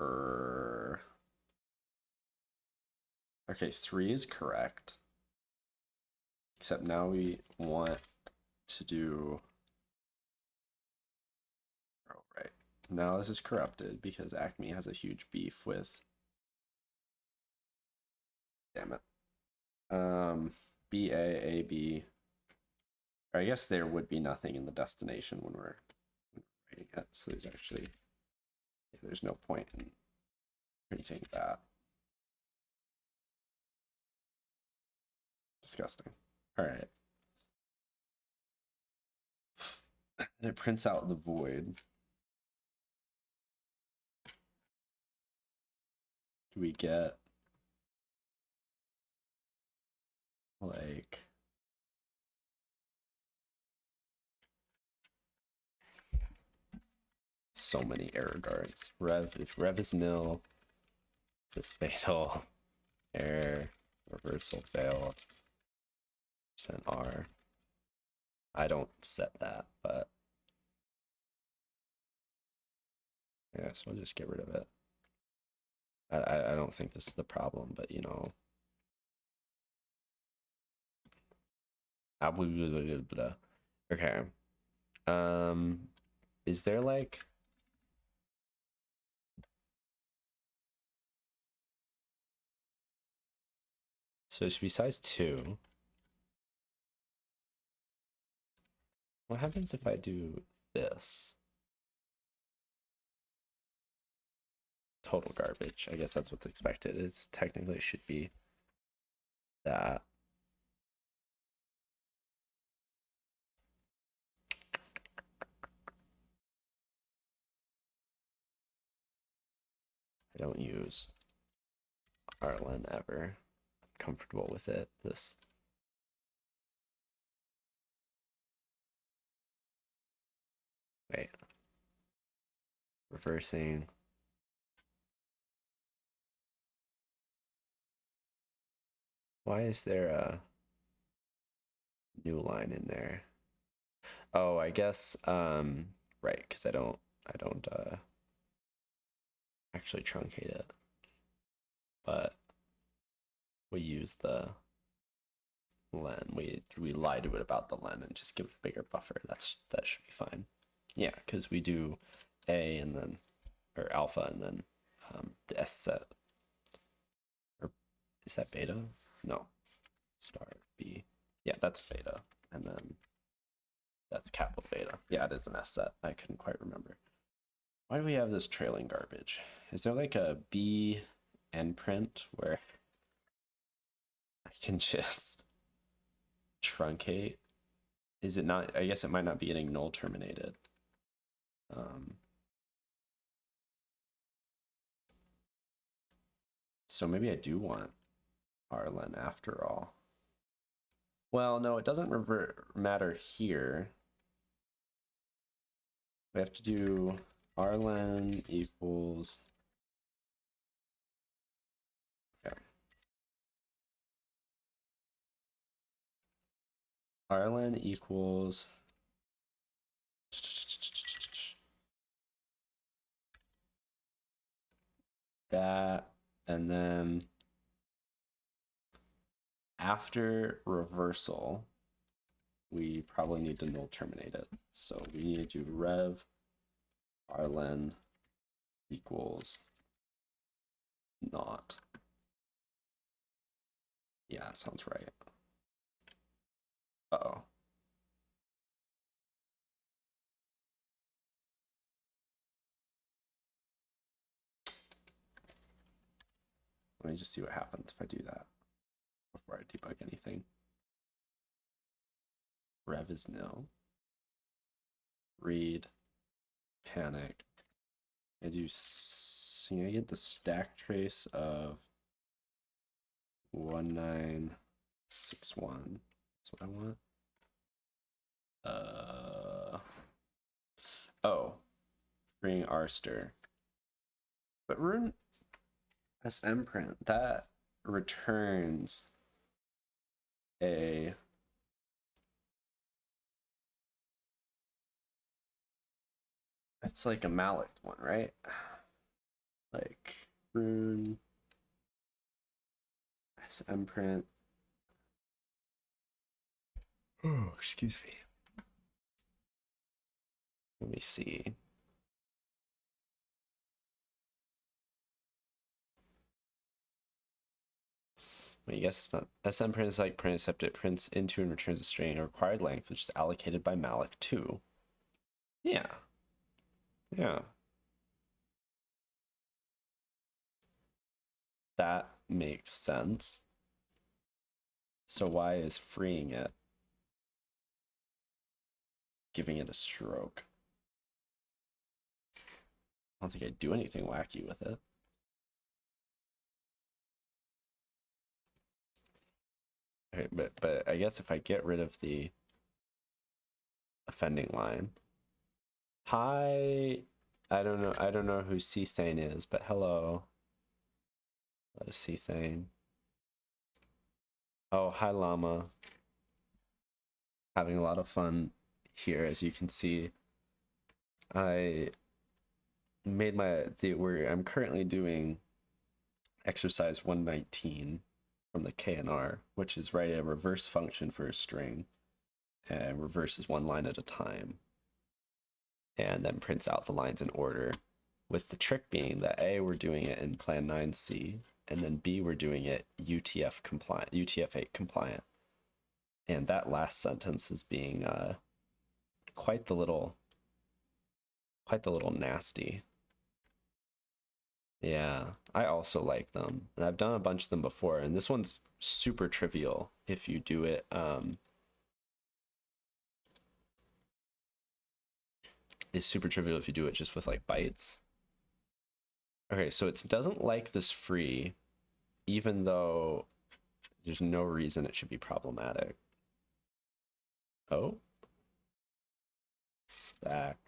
Er, okay, three is correct. Except now we want to do. Oh, right. Now this is corrupted because Acme has a huge beef with. Damn it. Um, B A A B. Or I guess there would be nothing in the destination when we're, when we're writing it. So there's actually there's no point in printing that. Disgusting. All right. And it prints out the void. Do we get like so many error guards. Rev, if Rev is nil, it's this fatal. (laughs) Error, reversal failed. Percent R. I don't set that, but yeah, so we'll just get rid of it. I, I, I don't think this is the problem, but you know. Okay. Um, is there like So it should be size 2. What happens if I do this? Total garbage. I guess that's what's expected. It technically should be that. Don't use rlen ever comfortable with it. This wait, reversing. Why is there a new line in there? Oh, I guess um right, because I don't I don't uh actually truncate it. But we use the len. We we lie to it about the len and just give it a bigger buffer. That's that should be fine. Yeah, because we do A and then or alpha and then um, the S set. Or is that beta? No. Star B. Yeah, that's beta. And then that's capital beta. Yeah, it is an S set. I couldn't quite remember. Why do we have this trailing garbage? Is there like a B end print where I can (laughs) just truncate. Is it not? I guess it might not be getting null terminated. Um, so maybe I do want rlen after all. Well, no, it doesn't revert matter here. We have to do rlen equals rlen equals that and then after reversal, we probably need to null terminate it. So we need to do rev rlen equals not. Yeah, sounds right. Uh oh. Let me just see what happens if I do that before I debug anything. Rev is nil. Read, panic. I do, can I get the stack trace of 1961? What I want. Uh, oh, bring rster. But rune SM print, that returns a it's like a malloc one, right? Like rune SM print. Oh, excuse me. Let me see. Well, I guess it's not. smprint is like print except it prints into and returns a string a required length, which is allocated by malloc 2. Yeah. Yeah. That makes sense. So why is freeing it giving it a stroke? I don't think I'd do anything wacky with it. Okay, but but I guess if I get rid of the offending line. Hi, I don't know. I don't know who Cthane is, but hello. Hello, Cthane. Oh, hi, Llama. Having a lot of fun here, as you can see. I made my the where I'm currently doing exercise 119 from the K&R, which is write a reverse function for a string and reverses one line at a time and then prints out the lines in order with the trick being that A, we're doing it in plan 9C, and then B, we're doing it UTF compliant, UTF-8 compliant. And that last sentence is being uh, quite the little, quite the little nasty. Yeah, I also like them. And I've done a bunch of them before, and this one's super trivial if you do it. Um, is super trivial if you do it just with like bytes. Okay, so it doesn't like this free, even though there's no reason it should be problematic. Oh. Stack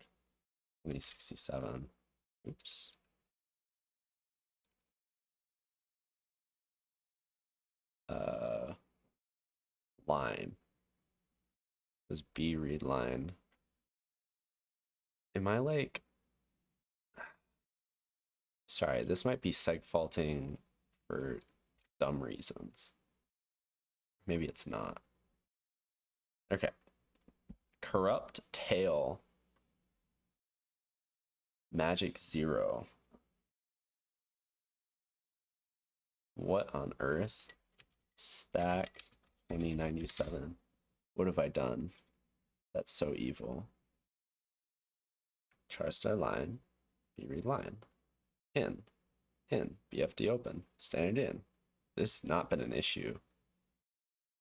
2067. Oops. uh, line. This B read line. Am I like... Sorry, this might be seg faulting for dumb reasons. Maybe it's not. Okay. Corrupt tail. Magic zero. What on earth? Stack 2097. What have I done? That's so evil. Char star line, Brdline. In. In. Bfdopen. Standard in. This has not been an issue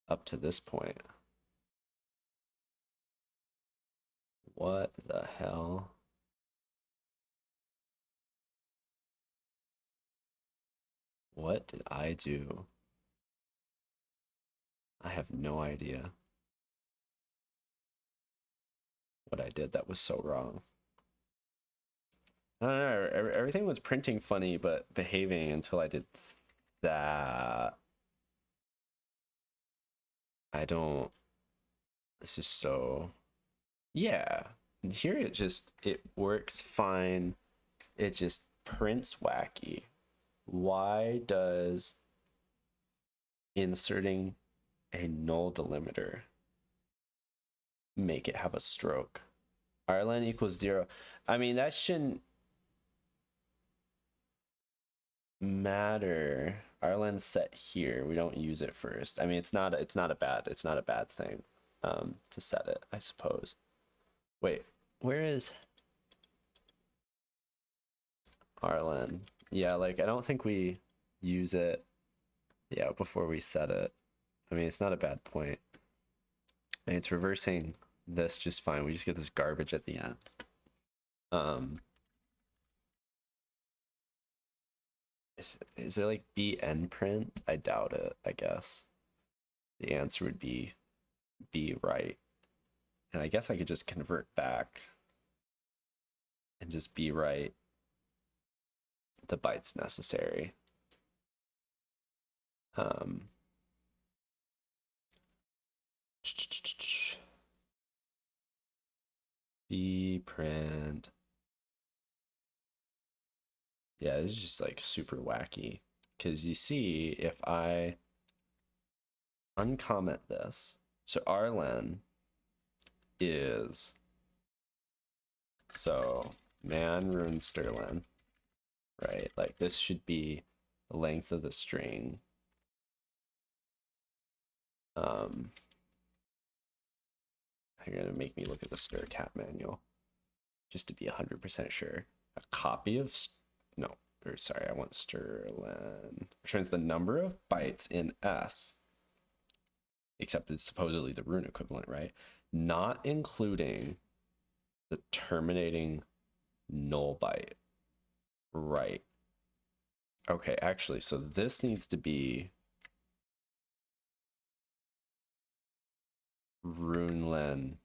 up to this point. What the hell? What did I do? I have no idea what I did that was so wrong. I don't know, everything was printing funny but behaving until I did that. I don't, this is so yeah. Here it just it works fine. It just prints wacky. Why does inserting a null delimiter make it have a stroke? rlen equals zero. I mean, that shouldn't matter. rlen set here. We don't use it first. I mean, it's not it's not a bad it's not a bad thing um, to set it, I suppose. Wait, where is rlen? Yeah, like I don't think we use it. Yeah, before we set it. I mean, it's not a bad point. And it's reversing this just fine. We just get this garbage at the end. Um, is, is there like bn print? I doubt it, I guess. The answer would be B right. And I guess I could just convert back and just be right the bytes necessary. Um, print. Yeah, this is just like super wacky. Because you see, if I uncomment this, so rlen is so man runestrlen, right? Like this should be the length of the string. Um, you're gonna make me look at the strcat manual just to be 100% sure. A copy of, no, or sorry, I want strlen. Returns the number of bytes in S, except it's supposedly the rune equivalent, right? Not including the terminating null byte. Right. Okay, actually, so this needs to be runelen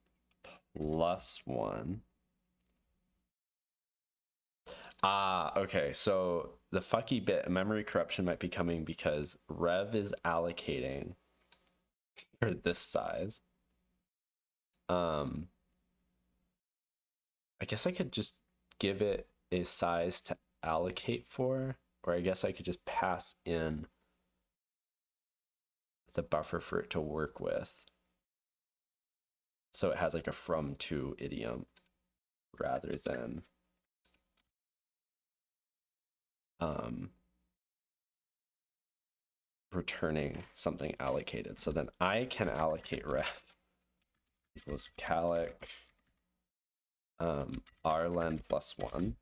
plus one. Ah, okay. So the fucky bit memory corruption might be coming because Rev is allocating for this size. Um, I guess I could just give it a size to allocate for, or I guess I could just pass in the buffer for it to work with. So it has like a from to idiom rather than um, returning something allocated. So then I can allocate ref equals calloc um, rlen plus one.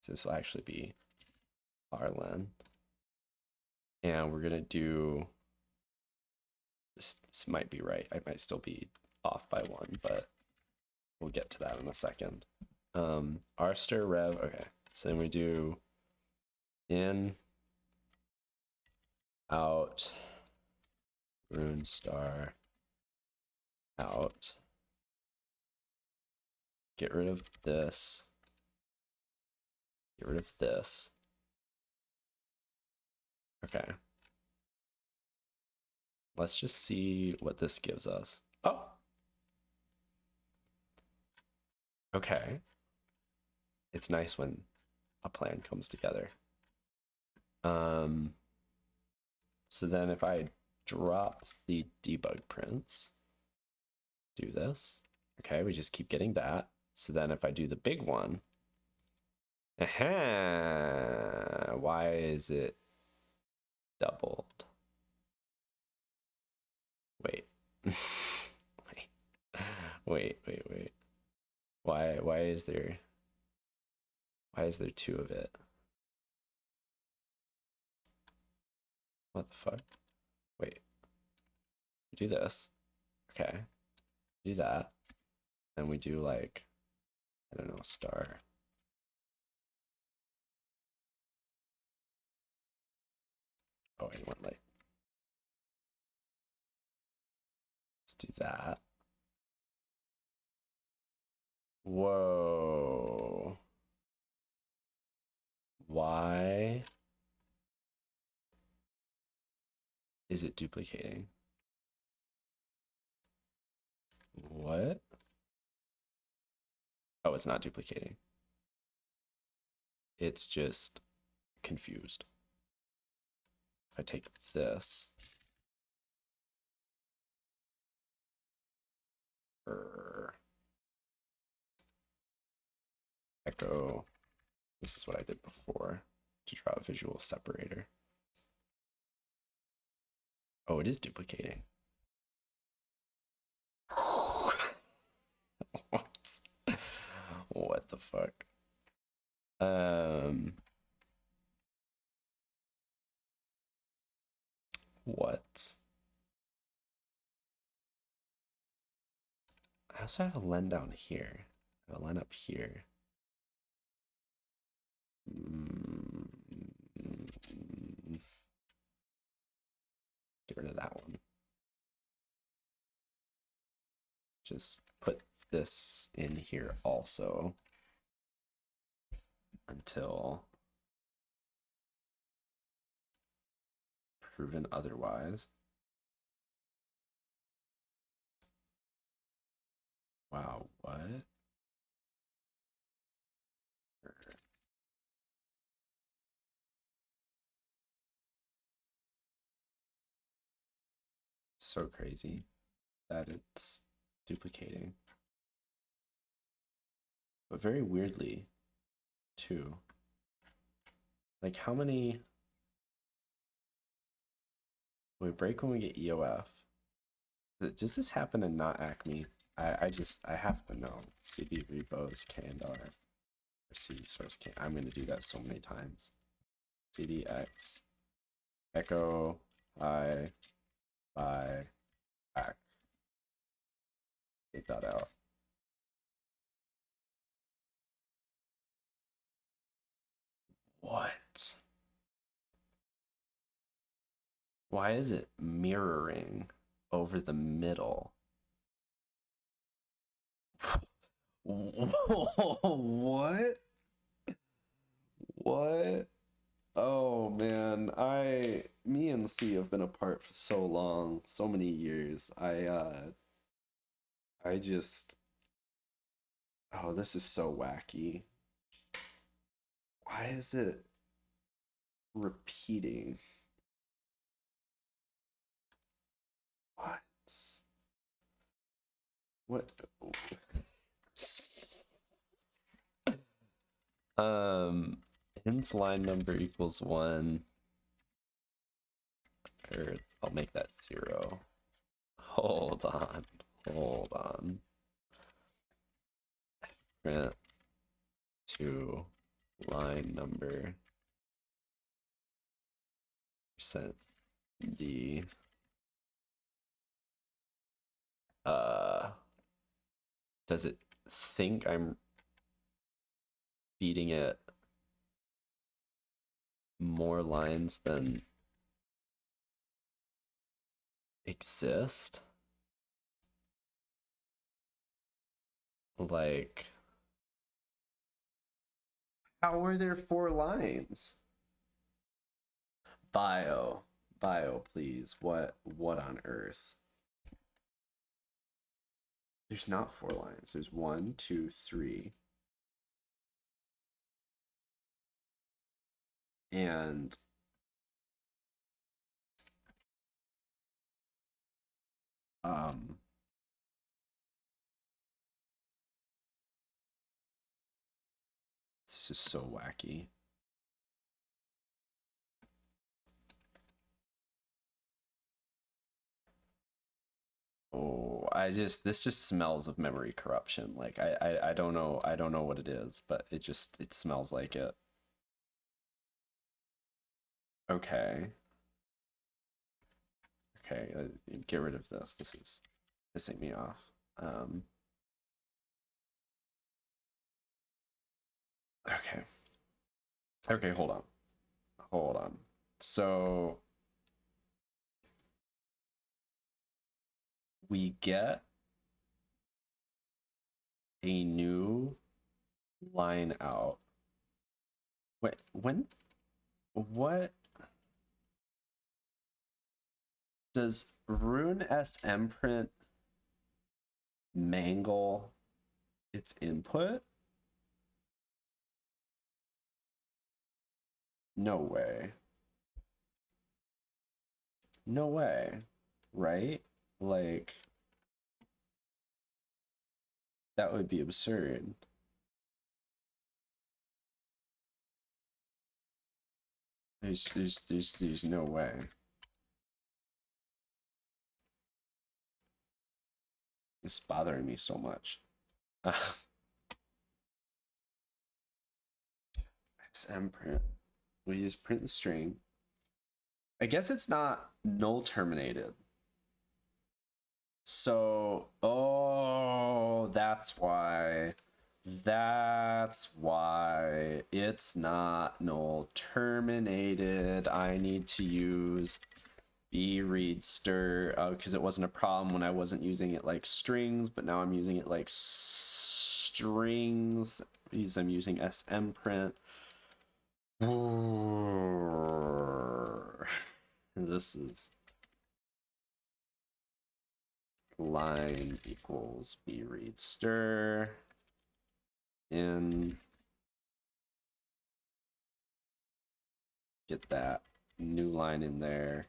So this will actually be rlen. And we're gonna do, this, this might be right. I might still be off by one, but we'll get to that in a second. Um, rster rev, okay. So then we do in, out, rune star, out. Get rid of this. Get rid of this. Okay. Let's just see what this gives us. Oh, Okay. It's nice when a plan comes together. Um, so then if I drop the debug prints, do this. Okay, we just keep getting that. So then if I do the big one, aha, why is it doubled? Wait. wait. (laughs) Wait, wait, wait. Why why is there why is there two of it? What the fuck? Wait. do this. Okay. Do that. And we do like I don't know, star. Oh, want like let's do that. Whoa. Why is it duplicating? What? Oh, it's not duplicating. It's just confused. If I take this. Er, echo. This is what I did before to draw a visual separator. Oh, it is duplicating. what? What the fuck? Um. What? I also have a len down here. I have a len up here. Mm. Get rid of that one. Just this in here also until proven otherwise. Wow, what? So crazy that it's duplicating. But very weirdly, too. Like how many we break when we get EOF. Does this happen in not Acme? I, I just I have to know. CD repos candar or CD source can I'm gonna do that so many times. CDX echo I by back. Take that out. What? Why is it mirroring over the middle? (laughs) what? What? Oh man, I me and C have been apart for so long, so many years. I uh I just Oh, this is so wacky. Why is it repeating? What? What? (laughs) um, ins line number equals one. Or I'll make that zero. Hold on. Hold on. Print to line number percent D uh does it think I'm feeding it more lines than exist? Like, how are there four lines? Bio, bio, please. What, what on earth? There's not four lines. There's one, two, three. And um this is so wacky. Oh, I just this just smells of memory corruption. Like I, I I don't know I don't know what it is, but it just it smells like it. Okay. Okay, uh, get rid of this. This is pissing me off. Um Okay. Okay, hold on. Hold on. So we get a new line out. Wait, when? What? Does runesmprint mangle its input? No way. No way. Right? Like, that would be absurd. There's, there's, there's, there's no way. Is bothering me so much. (laughs) smprint. We just print the string. I guess it's not null terminated. So, oh, that's why. That's why it's not null terminated. I need to use Brdstr because uh, it wasn't a problem when I wasn't using it like strings, but now I'm using it like strings because I'm using smprint. This is line equals b read stir in. Get that new line in there.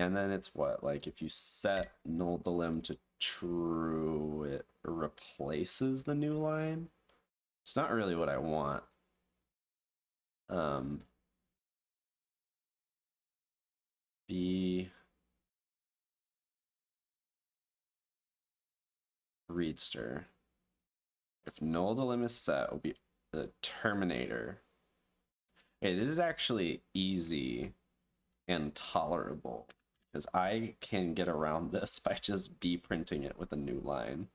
And then it's what like if you set null delim to true it replaces the new line? It's not really what i want um b Brdstr if null delim is set, will be the terminator. Okay, this is actually easy and tolerable because I can get around (laughs) this by just b printing it with a new line.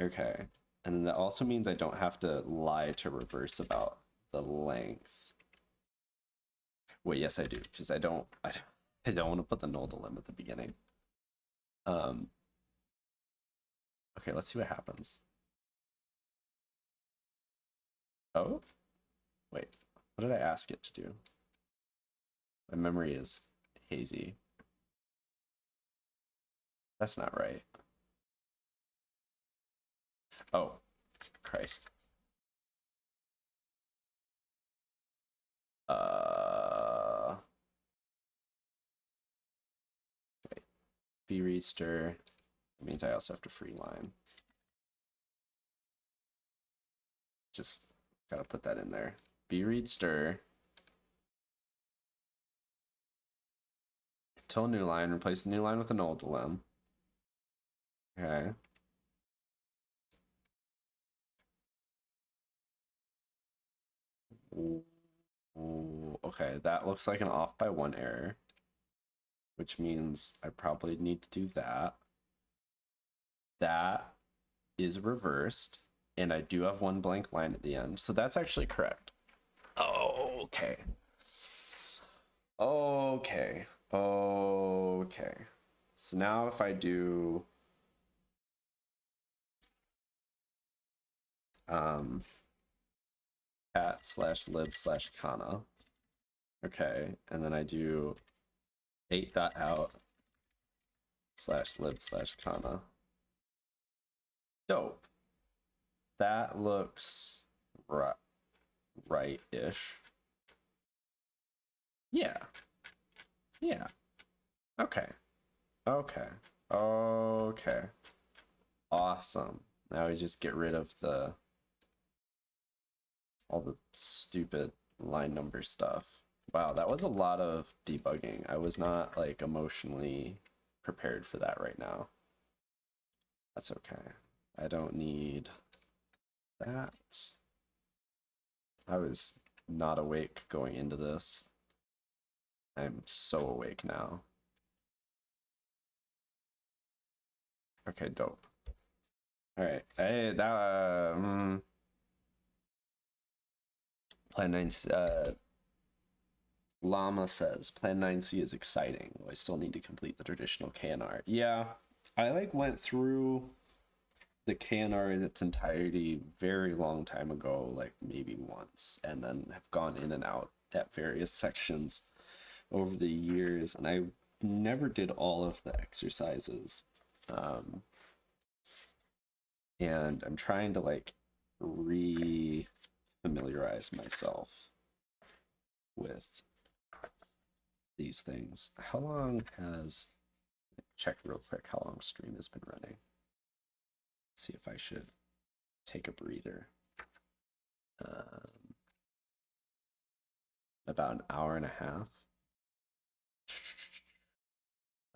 Okay, and that also means I don't have to lie to reverse about the length. Wait, yes I do, because I don't, I don't, (laughs) I don't want to put the null delim at the beginning. Um, okay, let's see what happens. Oh? Wait, what did I ask it to do? My memory is hazy. That's not right. Oh, Christ. Uh, wait. Brdstr. That means I also have to free line. Just Gotta put that in there. Brdstr. Till new line, replace the new line with an old limb. Okay. Ooh, okay, that looks like an off by one error, which means I probably need to do that. That is reversed and I do have one blank line at the end. So that's actually correct. Okay. Okay. Okay. So now if I do um at slash lib slash kana. Okay, and then I do 8 dot out slash lib slash kana. Dope that looks right right-ish. Yeah. Yeah. Okay. Okay. Okay. Awesome. Now we just get rid of the all the stupid line number stuff. Wow, that was a lot of debugging. I was not like emotionally prepared for that right now. That's okay. I don't need that. I was not awake going into this. I'm so awake now. Okay, dope. Alright, hey, that, uh, um, Plan 9, uh, Llama says, Plan 9C is exciting. I still need to complete the traditional K&R. Yeah, I, like, went through the K&R in its entirety very long time ago, like maybe once, and then have gone in and out at various sections over the years, and I never did all of the exercises. Um, and I'm trying to like re familiarize myself with these things. How long has check real quick how long stream has been running? see if I should take a breather. Um, about an hour and a half.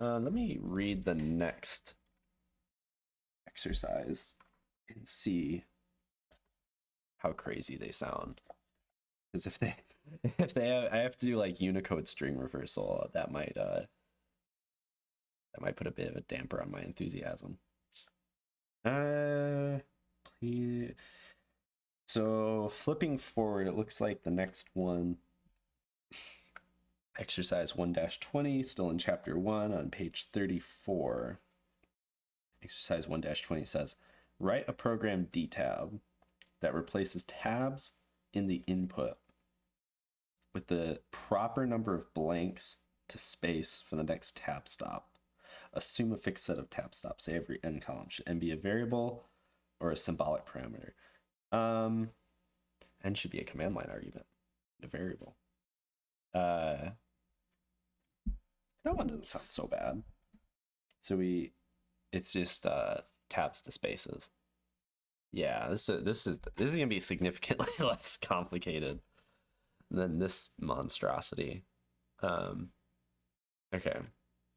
Uh, let me read the next exercise and see how crazy they sound. Because if they (laughs) if they have, I have to do like Unicode string reversal, that might uh that might put a bit of a damper on my enthusiasm. Uh, please. So flipping forward, it looks like the next one, exercise 1-20, still in chapter 1 on page 34. Exercise 1-20 says, write a program detab that replaces tabs in the input with the proper number of blanks to space for the next tab stop. Assume a fixed set of tab stops. Say every n column should n be a variable or a symbolic parameter. Um, n should be a command line argument, a variable. Uh, that one doesn't sound so bad. So we, it's just uh, tabs to spaces. Yeah, this is this is this is gonna be significantly (laughs) less complicated than this monstrosity. Um, okay,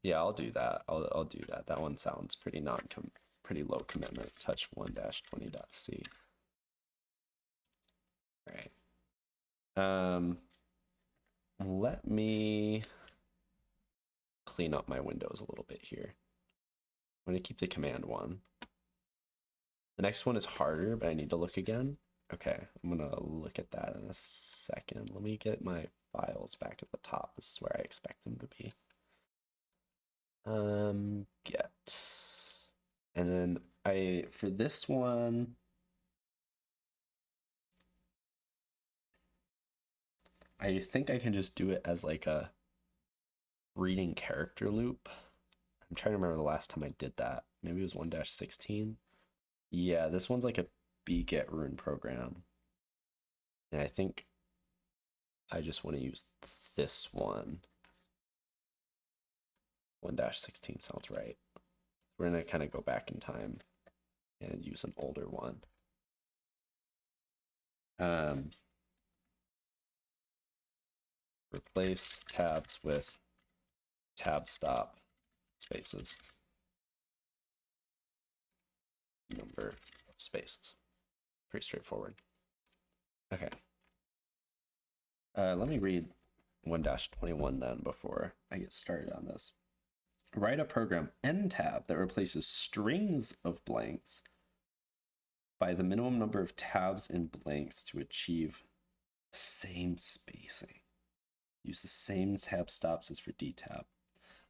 yeah, I'll do that. I'll I'll do that. That one sounds pretty non com pretty low commitment. Touch one dash twenty dot c. All right. Um, let me clean up my windows a little bit here. I'm to keep the command one. The next one is harder, but I need to look again. Okay, I'm to look at that in a second. Let me get my files back at the top. This is where I expect them to be. Um, get. And then I, for this one, I think I can just do it as like a reading character loop. I'm trying to remember the last time I did that. Maybe it was 1-16. Yeah, this one's like a beget rune program. And I think I just want to use this one. 1-16 sounds right. We're going to kind of go back in time and use an older one. Um, replace tabs with tab stop spaces. Number of spaces. Pretty straightforward. Okay. Uh, let me read 1-21 then before I get started on this. Write a program entab that replaces strings of blanks by the minimum number of tabs and blanks to achieve the same spacing. Use the same tab stops as for detab.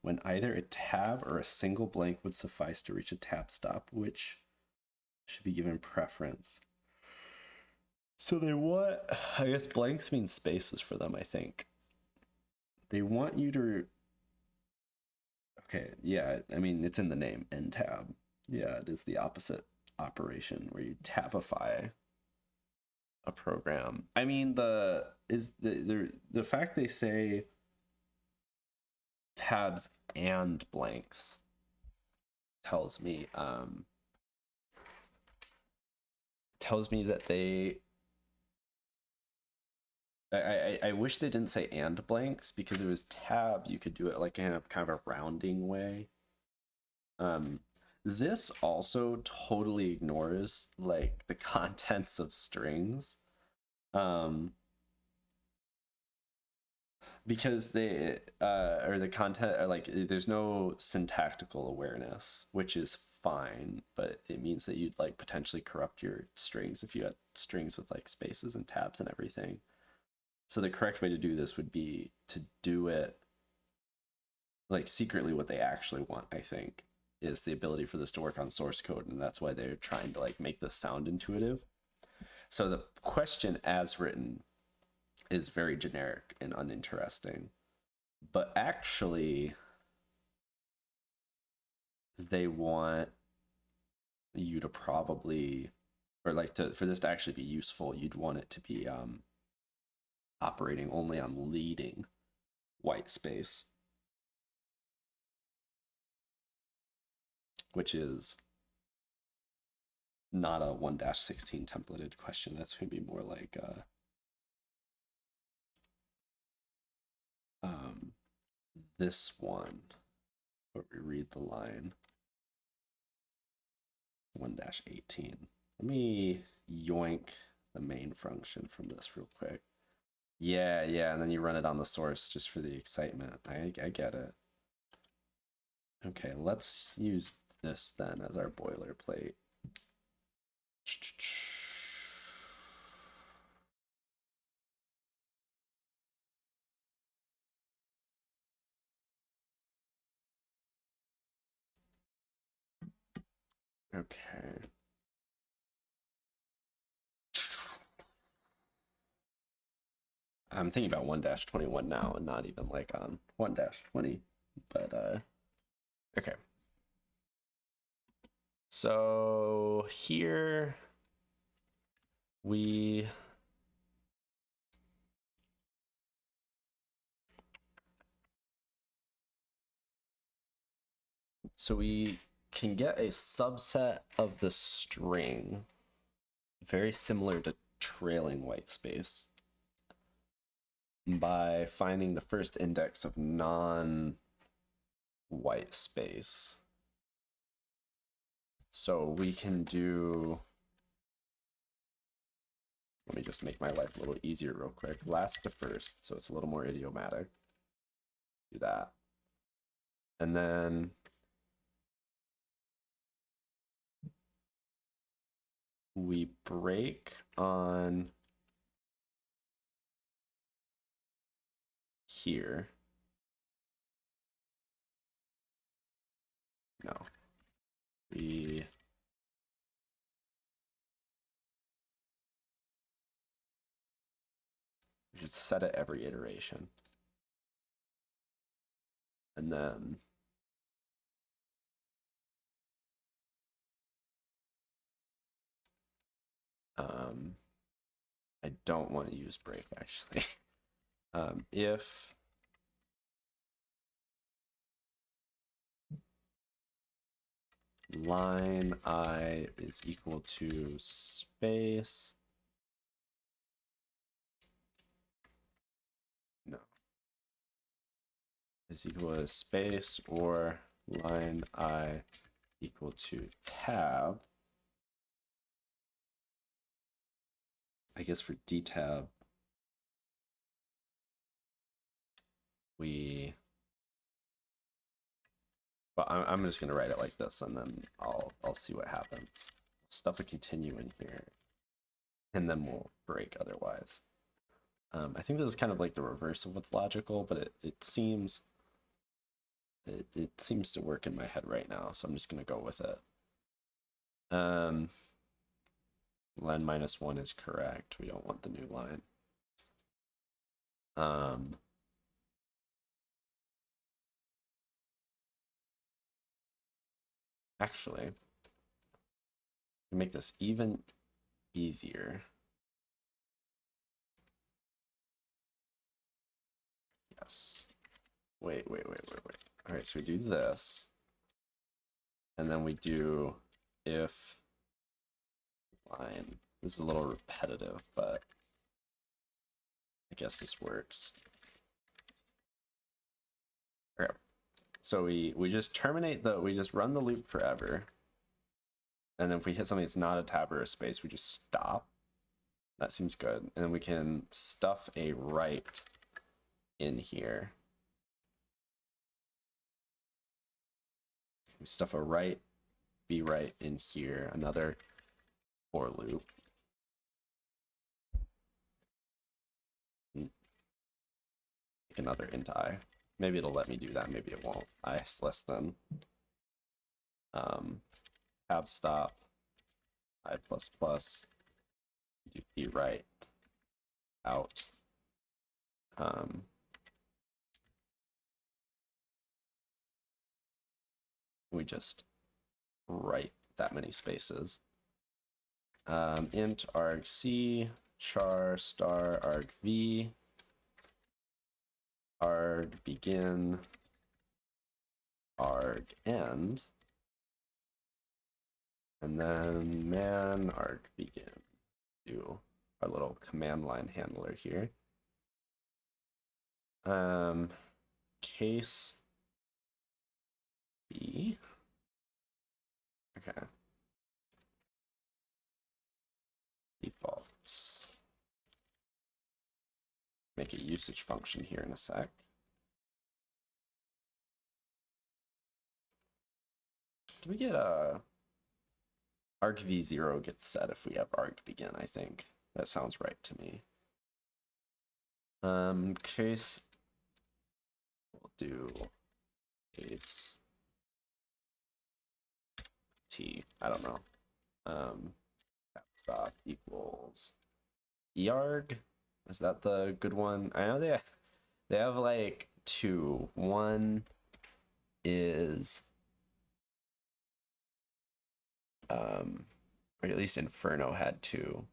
When either a tab or a single blank would suffice to reach a tab stop, which should be given preference. So they want, I guess blanks mean spaces for them, I think. They want you to, okay, yeah, I mean, it's in the name, entab. Yeah, it is the opposite operation where you tabify a program. I mean, the, is the, the, the fact they say tabs and blanks tells me, um, tells me that they I, I, I wish they didn't say and blanks because it was tab you could do it like in a kind of a rounding way. Um this also totally ignores like the (laughs) contents of strings. Um because they uh or the content or like there's no syntactical awareness which is fine, but it means that you'd like potentially corrupt your strings if you had strings with like spaces and tabs and everything. So the correct way to do this would be to do it like secretly what they actually want, I think. is the ability for this to work on source code, and that's why they're trying to like make this sound intuitive. So the question as written is very generic and uninteresting. But actually they want you to probably or like to for this to actually be useful, you'd want it to be um operating only on leading white space. Which is not a 1-16 templated question. That's going to be more like uh, um, this one, where we read the line 1-18. Let me yoink the main function from this real quick. Yeah, yeah, and then you run it on the source just for the excitement. I, I get it. Okay, let's use this then as our boilerplate. Okay. I'm thinking about 1-21 now and not even like on 1-20, but uh okay. So here we so we can get a subset of the string very similar to trailing white space by finding the first index of non white space so we can do, let me just make my life a little easier real quick. Last to first, so it's a little more idiomatic. Do that. And then we break on here. No, we should set it every iteration. And then um, I don't want to use break actually. (laughs) um, if line i is equal to space. No. Is equal to space or line i equal to tab. I guess for detab, we but I'm, I'm just gonna write it like this and then I'll I'll see what happens. Stuff a continue in here. And then we'll break otherwise. Um, I think this is kind of like the reverse of what's logical, but it, it seems it, it seems to work in my head right now, so I'm just gonna go with it. Um len minus one is correct. We don't want the new line. Um Actually, to make this even easier. Yes. Wait, wait, wait, wait, wait. All right, so we do this. And then we do if line. This is a little repetitive, but I guess this works. Okay. So we, we just terminate the, we just run the loop forever. And then if we hit something that's not a tab or a space, we just stop. That seems good. And then we can stuff a right in here. We stuff a right, Bwrite in here, another for loop. Another int i. Maybe it'll let me do that, maybe it won't. I less than um, tab stop, i plus plus, do Bwrite, out. Um, we just write that many spaces. Um, int argc char star arg v arg begin arg end and then man arg begin. Do our little command line handler here. Um case b. Okay make a usage function here in a sec Do we get a arg v0 gets set if we have arg begin, I think. That sounds right to me. Um, case, we'll do case t, I don't know. Um, stop equals earg. Is that the good one? I know they have, they have like two. One is um, or at least Inferno had two.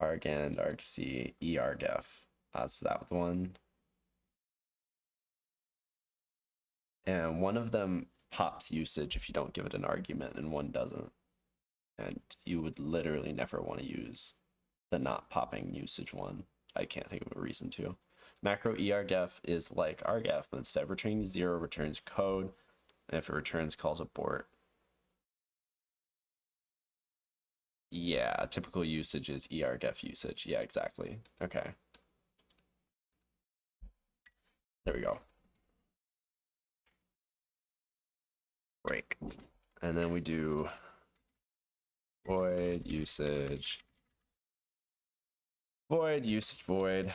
Argand, ArgC, eArgF. That's that one. And one of them pops usage if you don't give it an argument, and one doesn't. And you would literally never want to use the not popping usage one. I can't think of a reason to. Macro eargf is like argf, but instead of returning zero, returns code. And if it returns, calls abort. Yeah, typical usage is eargf usage. Yeah, exactly. Okay. There we go. Break. And then we do void usage, void usage void.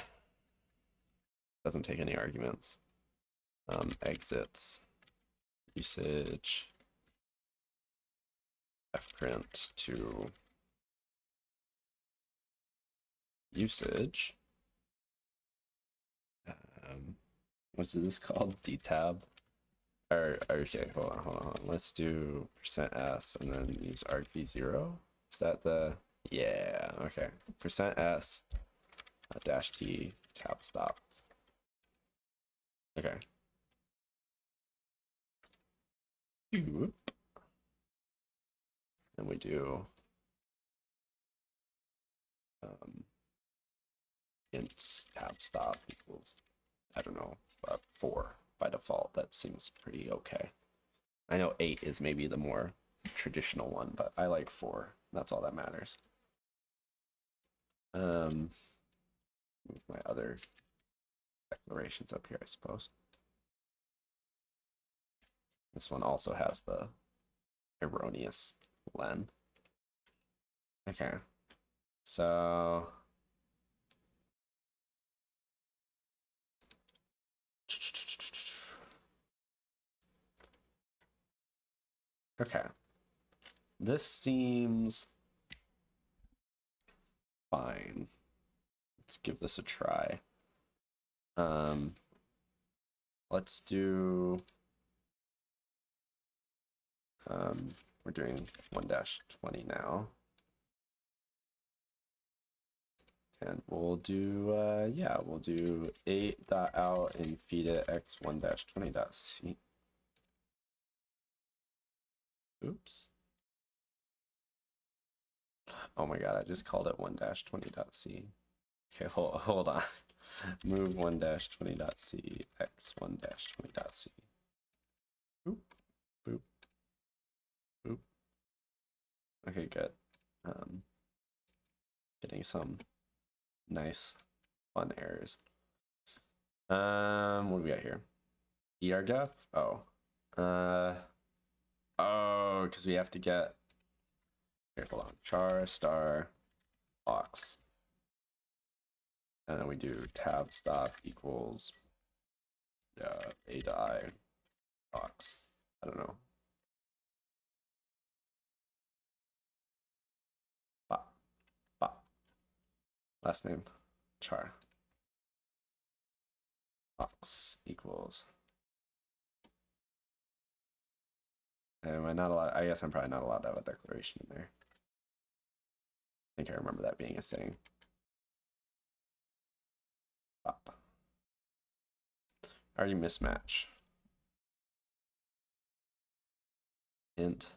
Doesn't take any arguments. Um, exits usage fprint to usage. Um, what's this called? detab. Or, okay, hold on, hold on, hold on. Let's do percent %s and then use argv0. Is that the, yeah, okay. Percent %s uh, dash t tab stop. Okay. And we do um, int tab stop equals, I don't know, uh, four by default. That seems pretty okay. I know eight is maybe the more traditional one, but I like four. That's all that matters. Um, move my other declarations up here, I suppose. This one also has the erroneous len. Okay, so Okay. This seems fine. Let's give this a try. Um, let's do, um, we're doing 1-20 now. And we'll do, uh, yeah, we'll do 8.out and feed it x1-20.c. Oops. Oh my god, I just called it 1-20.c. Okay, hold, hold on. (laughs) Move 1-20.c, x1-20.c. Boop, boop, boop. Okay, good. Um, getting some nice, fun errors. Um, what do we got here? ERGF? Oh. Uh, Oh, because we have to get. Here, hold on. Char star box. And then we do tab stop equals uh, atoi box. I don't know. Ba. Ba. Last name, char. Box equals. Am I not allowed? I guess I'm probably not allowed to have a declaration in there. I think I remember that being a thing. Pop. already mismatch? Int.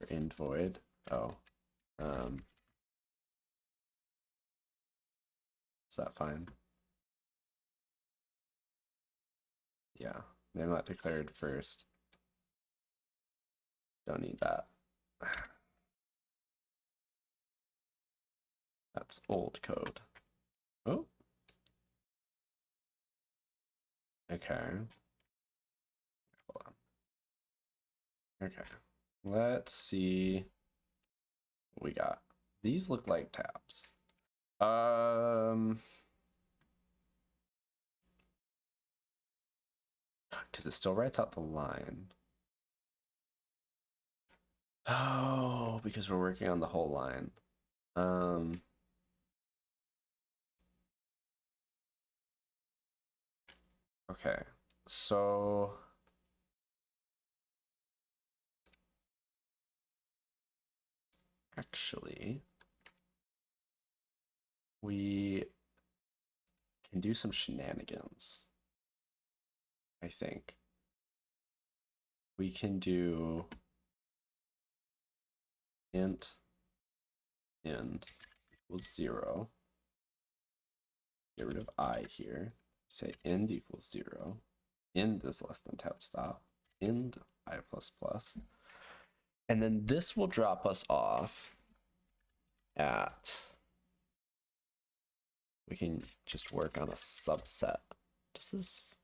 Or int void. Oh um. Is that fine? Yeah they're not declared first. Don't need that. (sighs) That's old code oh. Okay. Okay. Let's see what we got. These look like tabs. Um. Because it still writes out the line. Oh, because we're working on the whole line. Um, okay, so actually, we can do some shenanigans. I think. We can do int end equals zero. Get rid of i here. Say end equals zero. End is less than tab stop. End i plus plus. And then this will drop us off at we can just work on a subset. Does this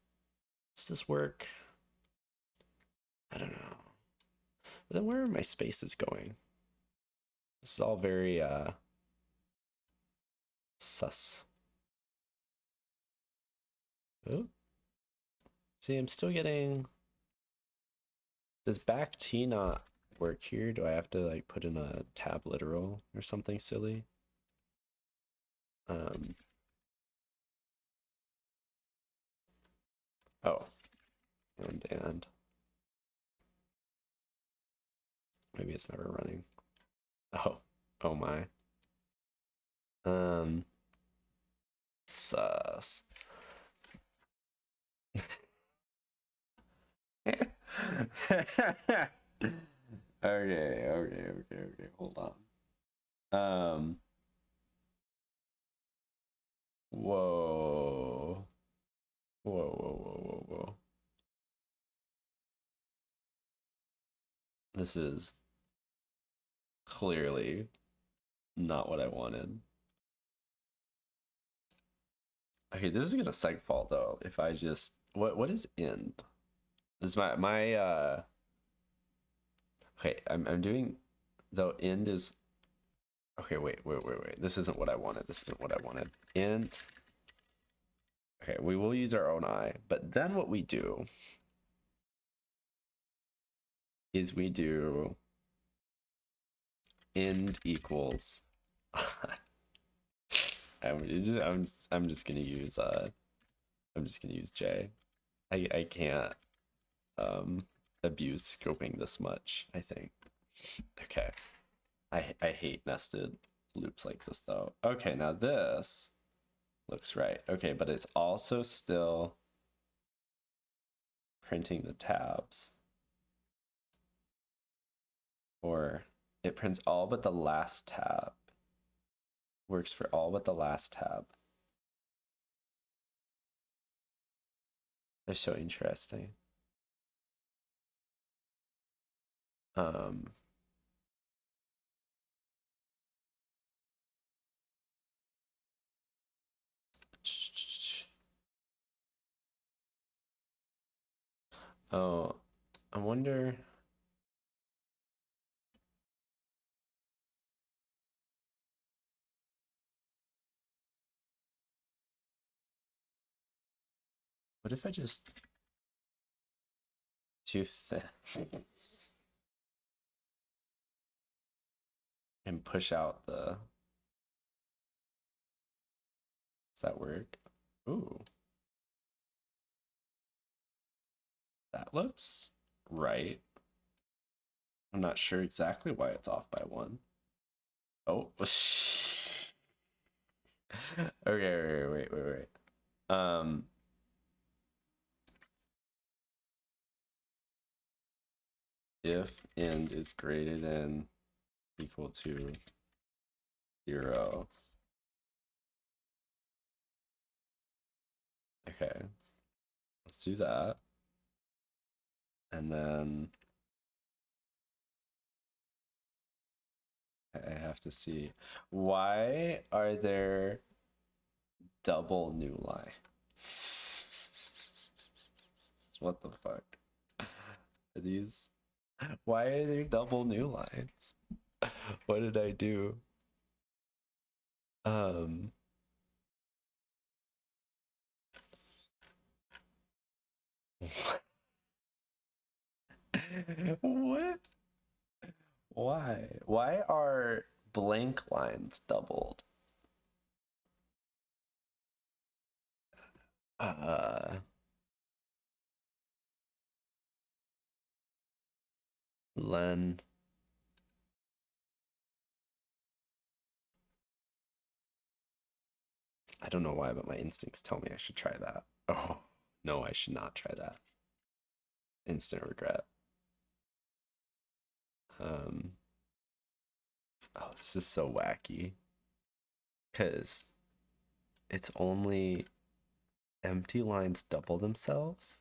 does this work? I don't know. But then where are my spaces going? This is all very uh sus. Oh. See, I'm still getting does back T not work here? Do I have to like put in a tab literal or something silly? Um Oh. And and. Maybe it's never running. Oh. Oh my. Um. Sus. (laughs) okay, okay, okay, okay. Hold on. Um. Whoa. Whoa, whoa, whoa, whoa, whoa. This is clearly not what I wanted. Okay, this is gonna seg fault though. If I just what what is end? Is my my uh okay, I'm I'm doing though end is okay, wait, wait, wait, wait. This isn't what I wanted. This isn't what I wanted. Int Okay, we will use our own eye, but then what we do is we do end equals (laughs) I'm just, I'm just, I'm just gonna use uh I'm just gonna use J. I I can't um abuse scoping this much, I think. Okay. I I hate nested loops like this though. Okay, now this looks right. Okay, but it's also still printing the tabs. Or it prints all but the last tab. Works for all but the last tab. That's so interesting. Um, Oh, I wonder. What if I just do this (laughs) and push out the Does that work? Ooh. That looks right. I'm not sure exactly why it's off by one. Oh. (laughs) okay, wait, wait, wait, wait. Um. If end is greater than equal to zero. Okay. Let's do that. And then I have to see why are there double new line? (laughs) what the fuck? Are these why are there double new lines? What did I do? Um what? Why? Why are blank lines doubled? Uh Len I don't know why, but my instincts tell me I should try that. (laughs) Oh, no, I should not try that. Instant regret. Um, oh, this is so wacky. Because it's only empty lines double themselves.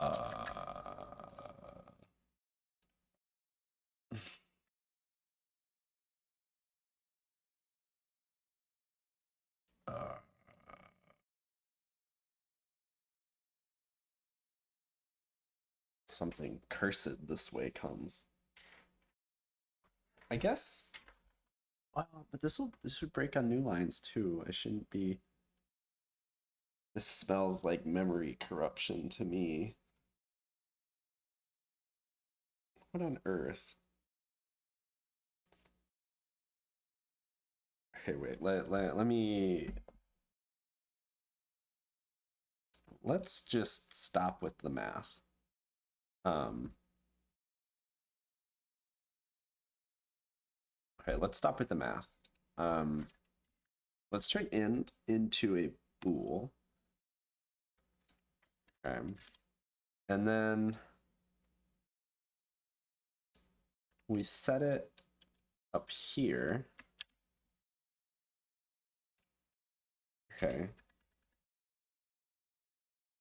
Uh, something cursed this way comes. I guess. Well, but this will this would break on new lines too. I shouldn't be. This smells like memory corruption to me. What on earth? Okay, wait. Let let let me. Let's just stop with the math. Um. Okay, let's stop with the math. Um, let's turn end into a bool. Okay. And then we set it up here. Okay.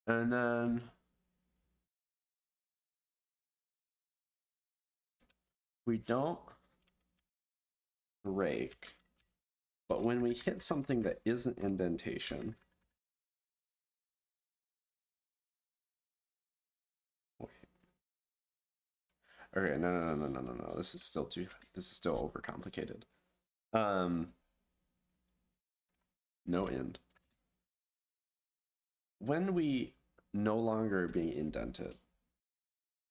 And then we don't break, but when we hit something that isn't indentation, Okay, no, no, no, no, no, no, no. This is still too. This is still overcomplicated. Um, no end. When we no longer being indented,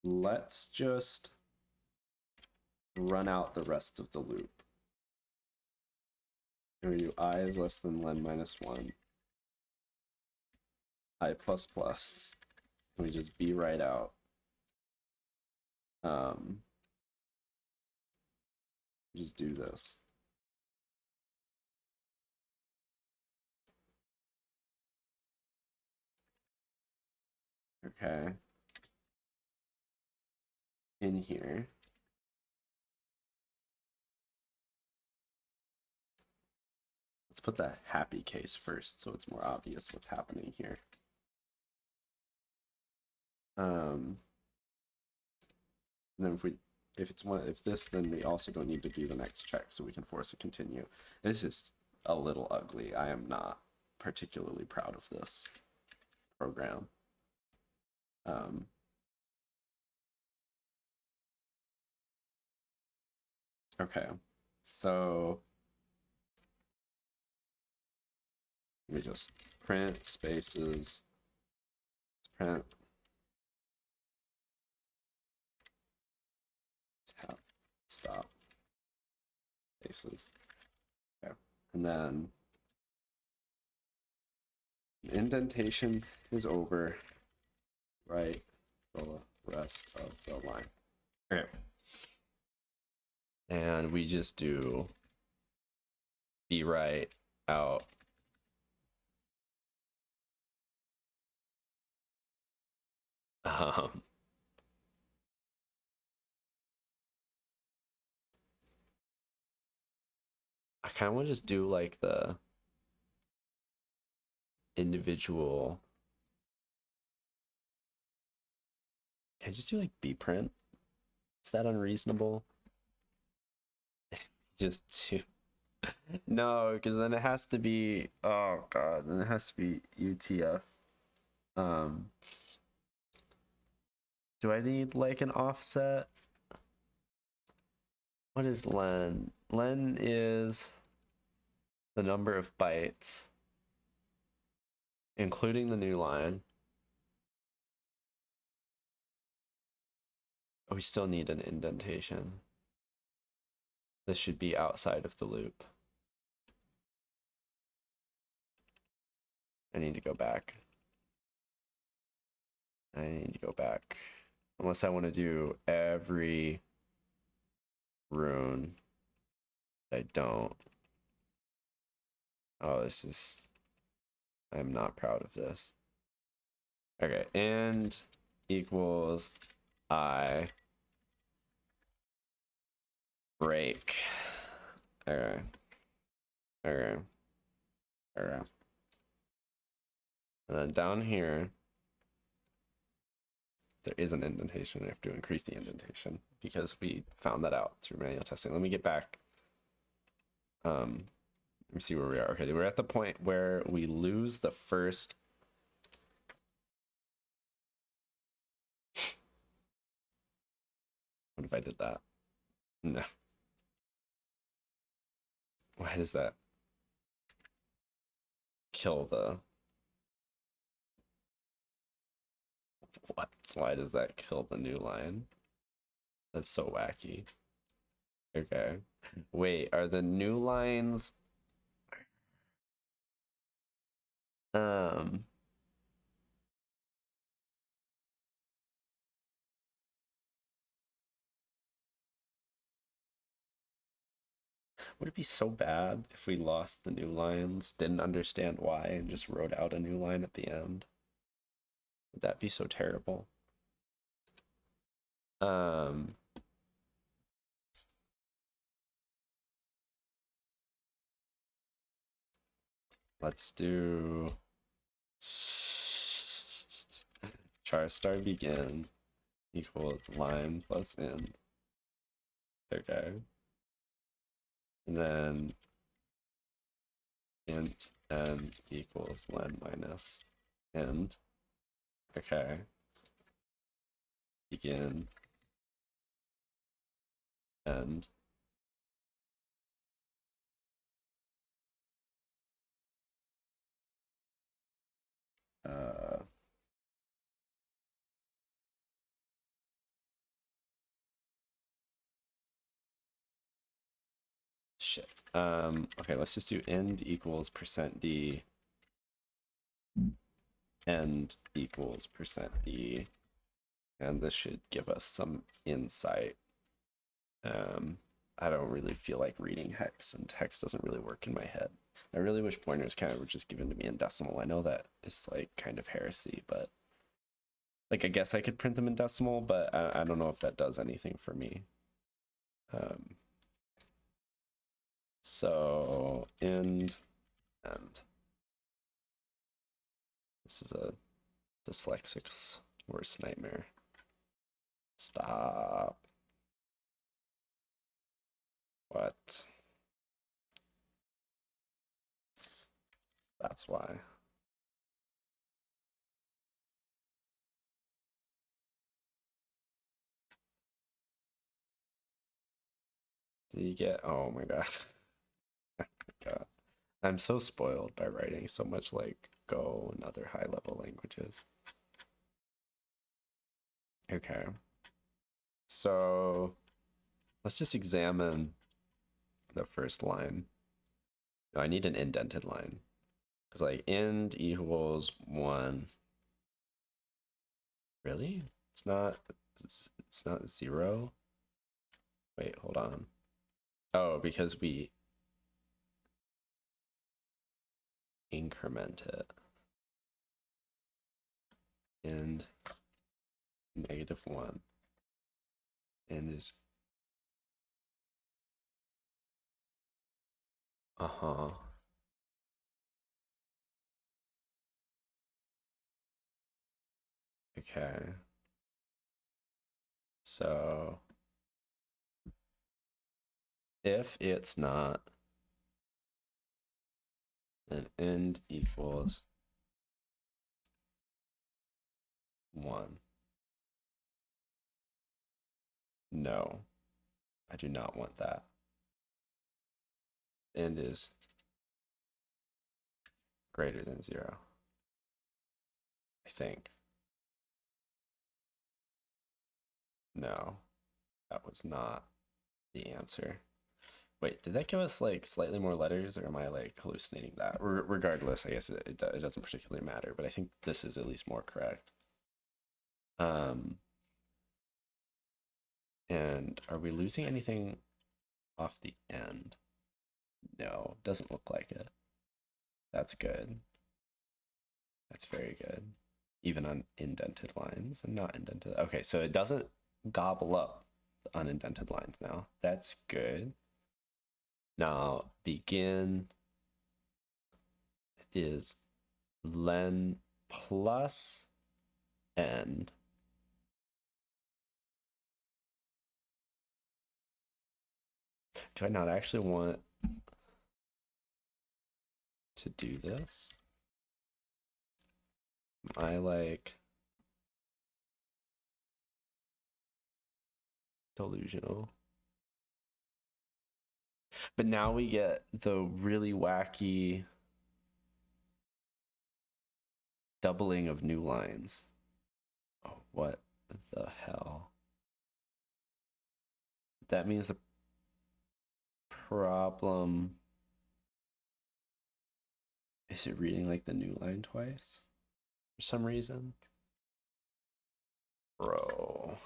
let's just run out the rest of the loop. And do i is less than len minus one, i plus plus. And we just Bwrite out. Um, just do this. Okay. In here. Let's put the happy case first so it's more obvious what's happening here. Um, and then if we if it's one if this then we also don't need to do the next check so we can force a continue. This is a little ugly. I am not particularly proud of this program. Um, okay, so let me just print spaces, print stop spaces. Okay. And then indentation is over. Right the rest of the line. Okay. And we just do Bwrite out um kind of want to just do like the individual. Can I just do like Bprint? Is that unreasonable? (laughs) just do. (laughs) no, because then it has to be. Oh god, then it has to be UTF. Um. Do I need like an offset? What is len? Len is the number of bytes, including the new line. We still need an indentation. This should be outside of the loop. I need to go back. I need to go back. Unless I want to do every rune. I don't. Oh, this is. I'm not proud of this. Okay, and equals I break. Okay. Okay. Okay. And then down here, there is an indentation. I have to increase the indentation because we found that out through manual testing. Let me get back. Um, let me see where we are. Okay, we're at the point where we lose the first. (sighs) What if I did that? No. Why does that kill the what? Why does that kill the new line? That's so wacky. Okay. Wait, are the new lines um Would it be so bad if we lost the new lines, didn't understand why, and just wrote out a new line at the end? Would that be so terrible? Um, let's do (laughs) char star begin equals line plus end. Okay. And then int end equals len minus end. Okay. Begin. End. Uh, shit. Um, okay, let's just do end equals percent d end equals percent d and this should give us some insight. Um i don't really feel like reading hex and hex doesn't really work in my head i really wish pointers kind of were just given to me in decimal i know that is like kind of heresy but like i guess i could print them in decimal but i, I don't know if that does anything for me um so end and this is a dyslexic's worst nightmare. Stop. What? That's why. Do you get? Oh my god. (laughs) oh god. I'm so spoiled by writing so much like Go and other high level languages. Okay. So let's just examine the first line. No, I need an indented line. Because like end equals one. Really? It's not it's, it's not zero. Wait, hold on. Oh, because we increment it. And negative one. And is uh-huh. Okay. So if it's not, then end equals one. No, I do not want that. End is greater than zero. I think. No, that was not the answer. Wait, did that give us like slightly more letters or am I like hallucinating that? Regardless, I guess it, it, it doesn't particularly matter, but I think this is at least more correct. Um, and are we losing anything off the end? No, doesn't look like it. That's good. That's very good. Even on indented lines and not indented. Okay, so it doesn't gobble up unindented lines now. That's good. Now, begin is len plus end. Do I not actually want to do this? Am I like delusional. But now we get the really wacky doubling of new lines. Oh, what the hell? That means the problem is it reading like the new line twice for some reason? Bro.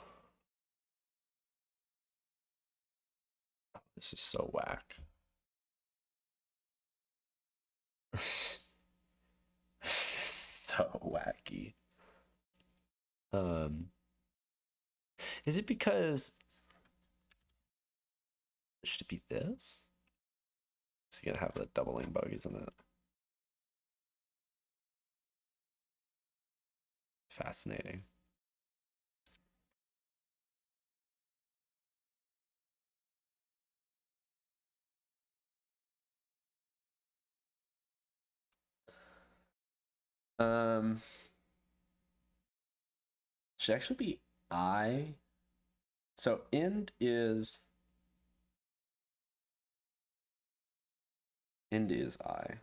This is so whack. (laughs) so wacky. Um, is it because should it be this? It's gonna have a doubling bug, isn't it? Fascinating. Um, should actually be I. So end is end is I.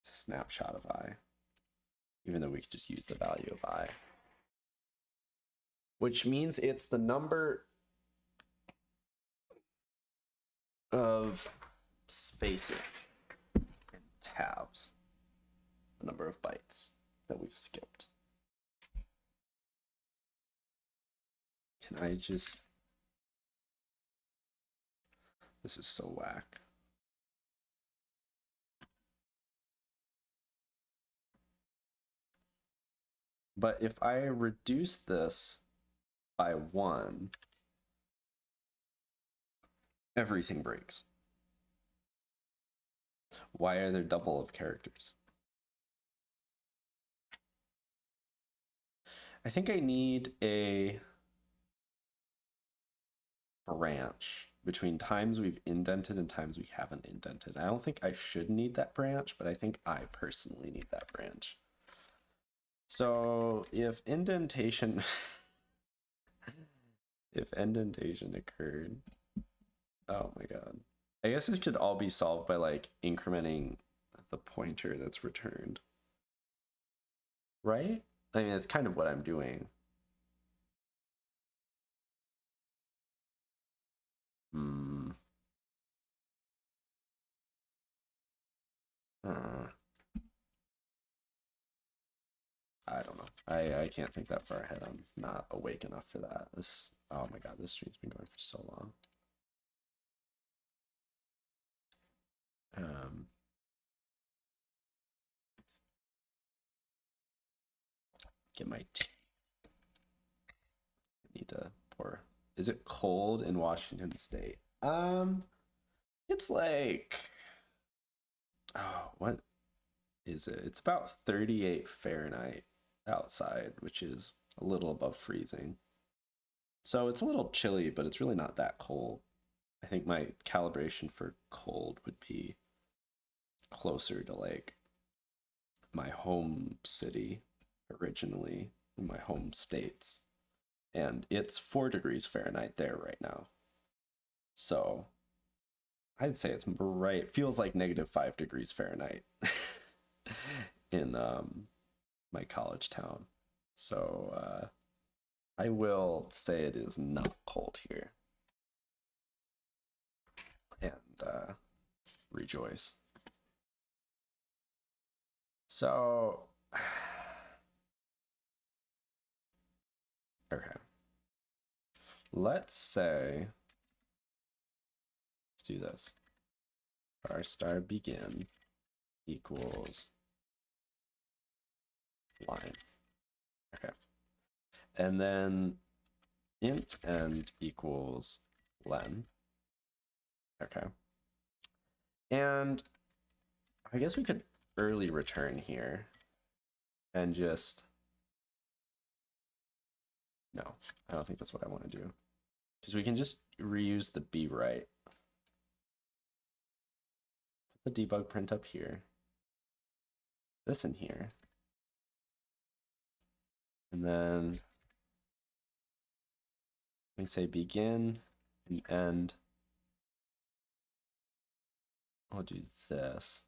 It's a snapshot of I. Even though we could just use the value of I. Which means it's the number of spaces and tabs. The number of bytes that we've skipped. Can I just... This is so whack. But if I reduce this by one, everything breaks. Why are there double of characters? I think I need a branch between times we've indented and times we haven't indented. I don't think I should need that branch, but I think I personally need that branch. So if indentation, (laughs) if indentation occurred, oh my god. I guess this could all be solved by like incrementing the pointer that's returned. Right? I mean, it's kind of what I'm doing. Hmm. Uh, I don't know. I, I can't think that far ahead. I'm not awake enough for that. This oh my god, this stream's been going for so long. Um get my tea. I need to pour. Is it cold in Washington State? Um it's like oh what is it? It's about 38 Fahrenheit outside, which is a little above freezing. So it's a little chilly, but it's really not that cold. I think my calibration for cold would be closer to like my home city originally, in my home states. And it's four degrees Fahrenheit there right now. So I'd say it's right, feels like negative five degrees Fahrenheit (laughs) in um, my college town. So uh, I will say it is not cold here. And uh, rejoice. So, Let's say, let's do this. Our star begin equals line. Okay. And then int end equals len. Okay. And I guess we could early return here and just no, I don't think that's what I want to do. Because we can just reuse the Bwrite. Put the debug print up here. This in here. And then we say begin and end. I'll do this.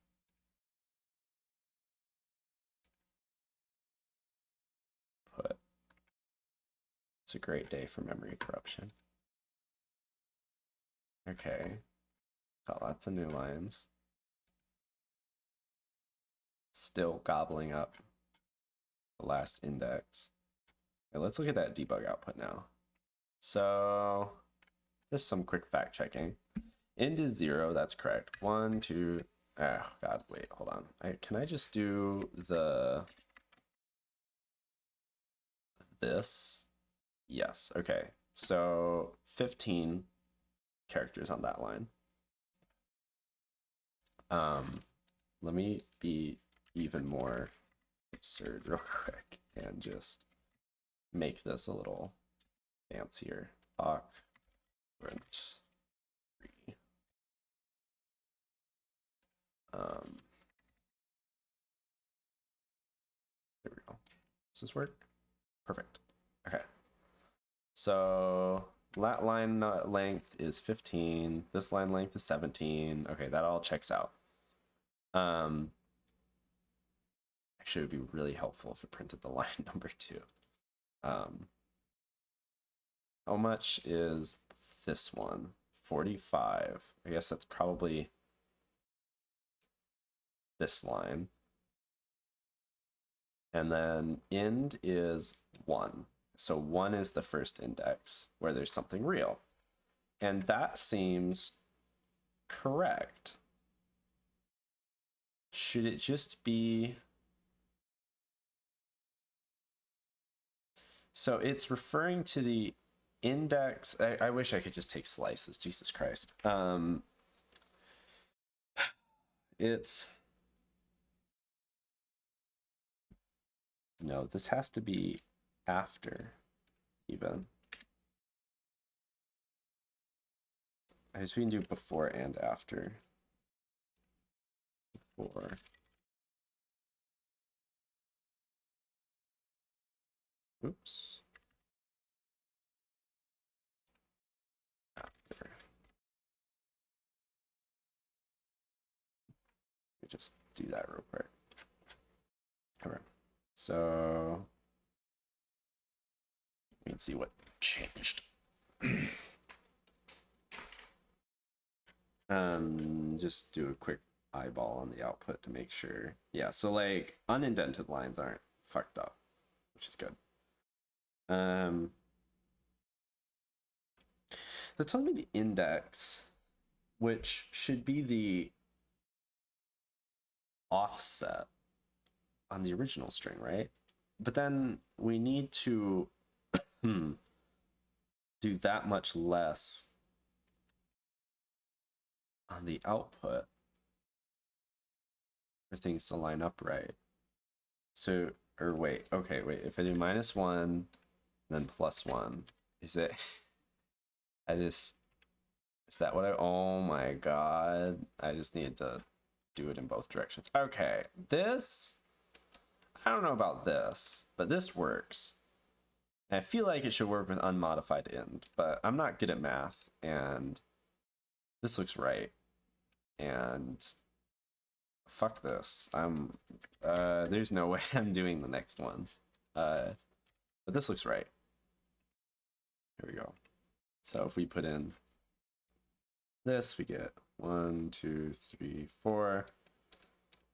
It's a great day for memory corruption. Okay. Got lots of new lines. Still gobbling up the last index. Okay, let's look at that debug output now. So just some quick fact checking. End is zero, that's correct. One, two, oh god, wait, hold on. I, can I just do the this? Yes, okay. So 15 characters on that line. Um, let me be even more absurd (laughs) real quick and just make this a little fancier. Print three. Um, there we go. Does this work? Perfect. So lat line length is 15. This line length is 17. Okay, that all checks out. Um, actually, it would be really helpful if it printed the (laughs) line number two. Um, how much is this one? 45. I guess that's probably this line. And then end is 1. So 1 is the first index where there's something real. And that seems correct. Should it just be So it's referring to the index. I, I wish I could just take slices. Jesus Christ. Um, it's no. This has to be after, even. I guess we can do before and after. Before. Oops. After. Just do that real quick. Okay. So we can see what changed. (clears throat) um, just do a quick eyeball on the output to make sure. Yeah, so like unindented lines aren't fucked up, which is good. Um, so tell me the index, which should be the offset on the original string, right? But then we need to hmm, do that much less on the output for things to line up right. So, or wait, okay, wait, if I do minus one, then plus one, is it, (laughs) I just, is that what I, oh my god, I just need to do it in both directions. Okay, this, I don't know about this, but this works. I feel like it should work with unmodified end, but I'm not good at math, and this looks right. And fuck this. I'm, uh, there's no (laughs) way I'm doing the next one. Uh, but this looks right. Here we go. So if we put in this, we get one, two, three, four.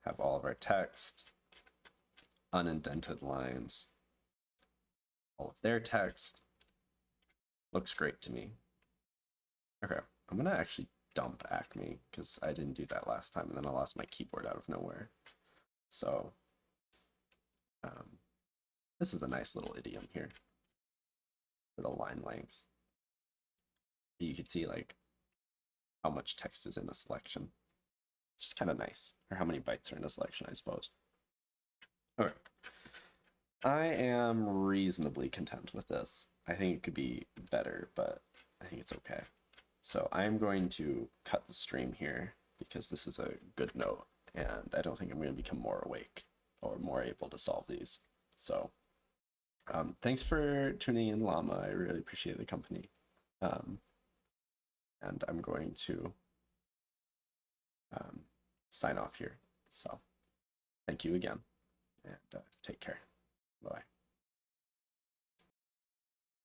Have all of our text, unindented lines, all of their text. Looks great to me. Okay, I'm gonna actually dump Acme because I didn't do that last time and then I lost my keyboard out of nowhere. So um, this is a nice little idiom here for the line length. You can see like how much text is in a selection. It's just kind of nice, or how many bytes are in a selection, I suppose. Okay. I am reasonably content with this. I think it could be better, but I think it's okay. So I'm going to cut the stream here because this is a good note and I don't think I'm going to become more awake or more able to solve these. So um, thanks for tuning in, Llama. I really appreciate the company. Um, and I'm going to um, sign off here. So thank you again and uh, take care. Bye.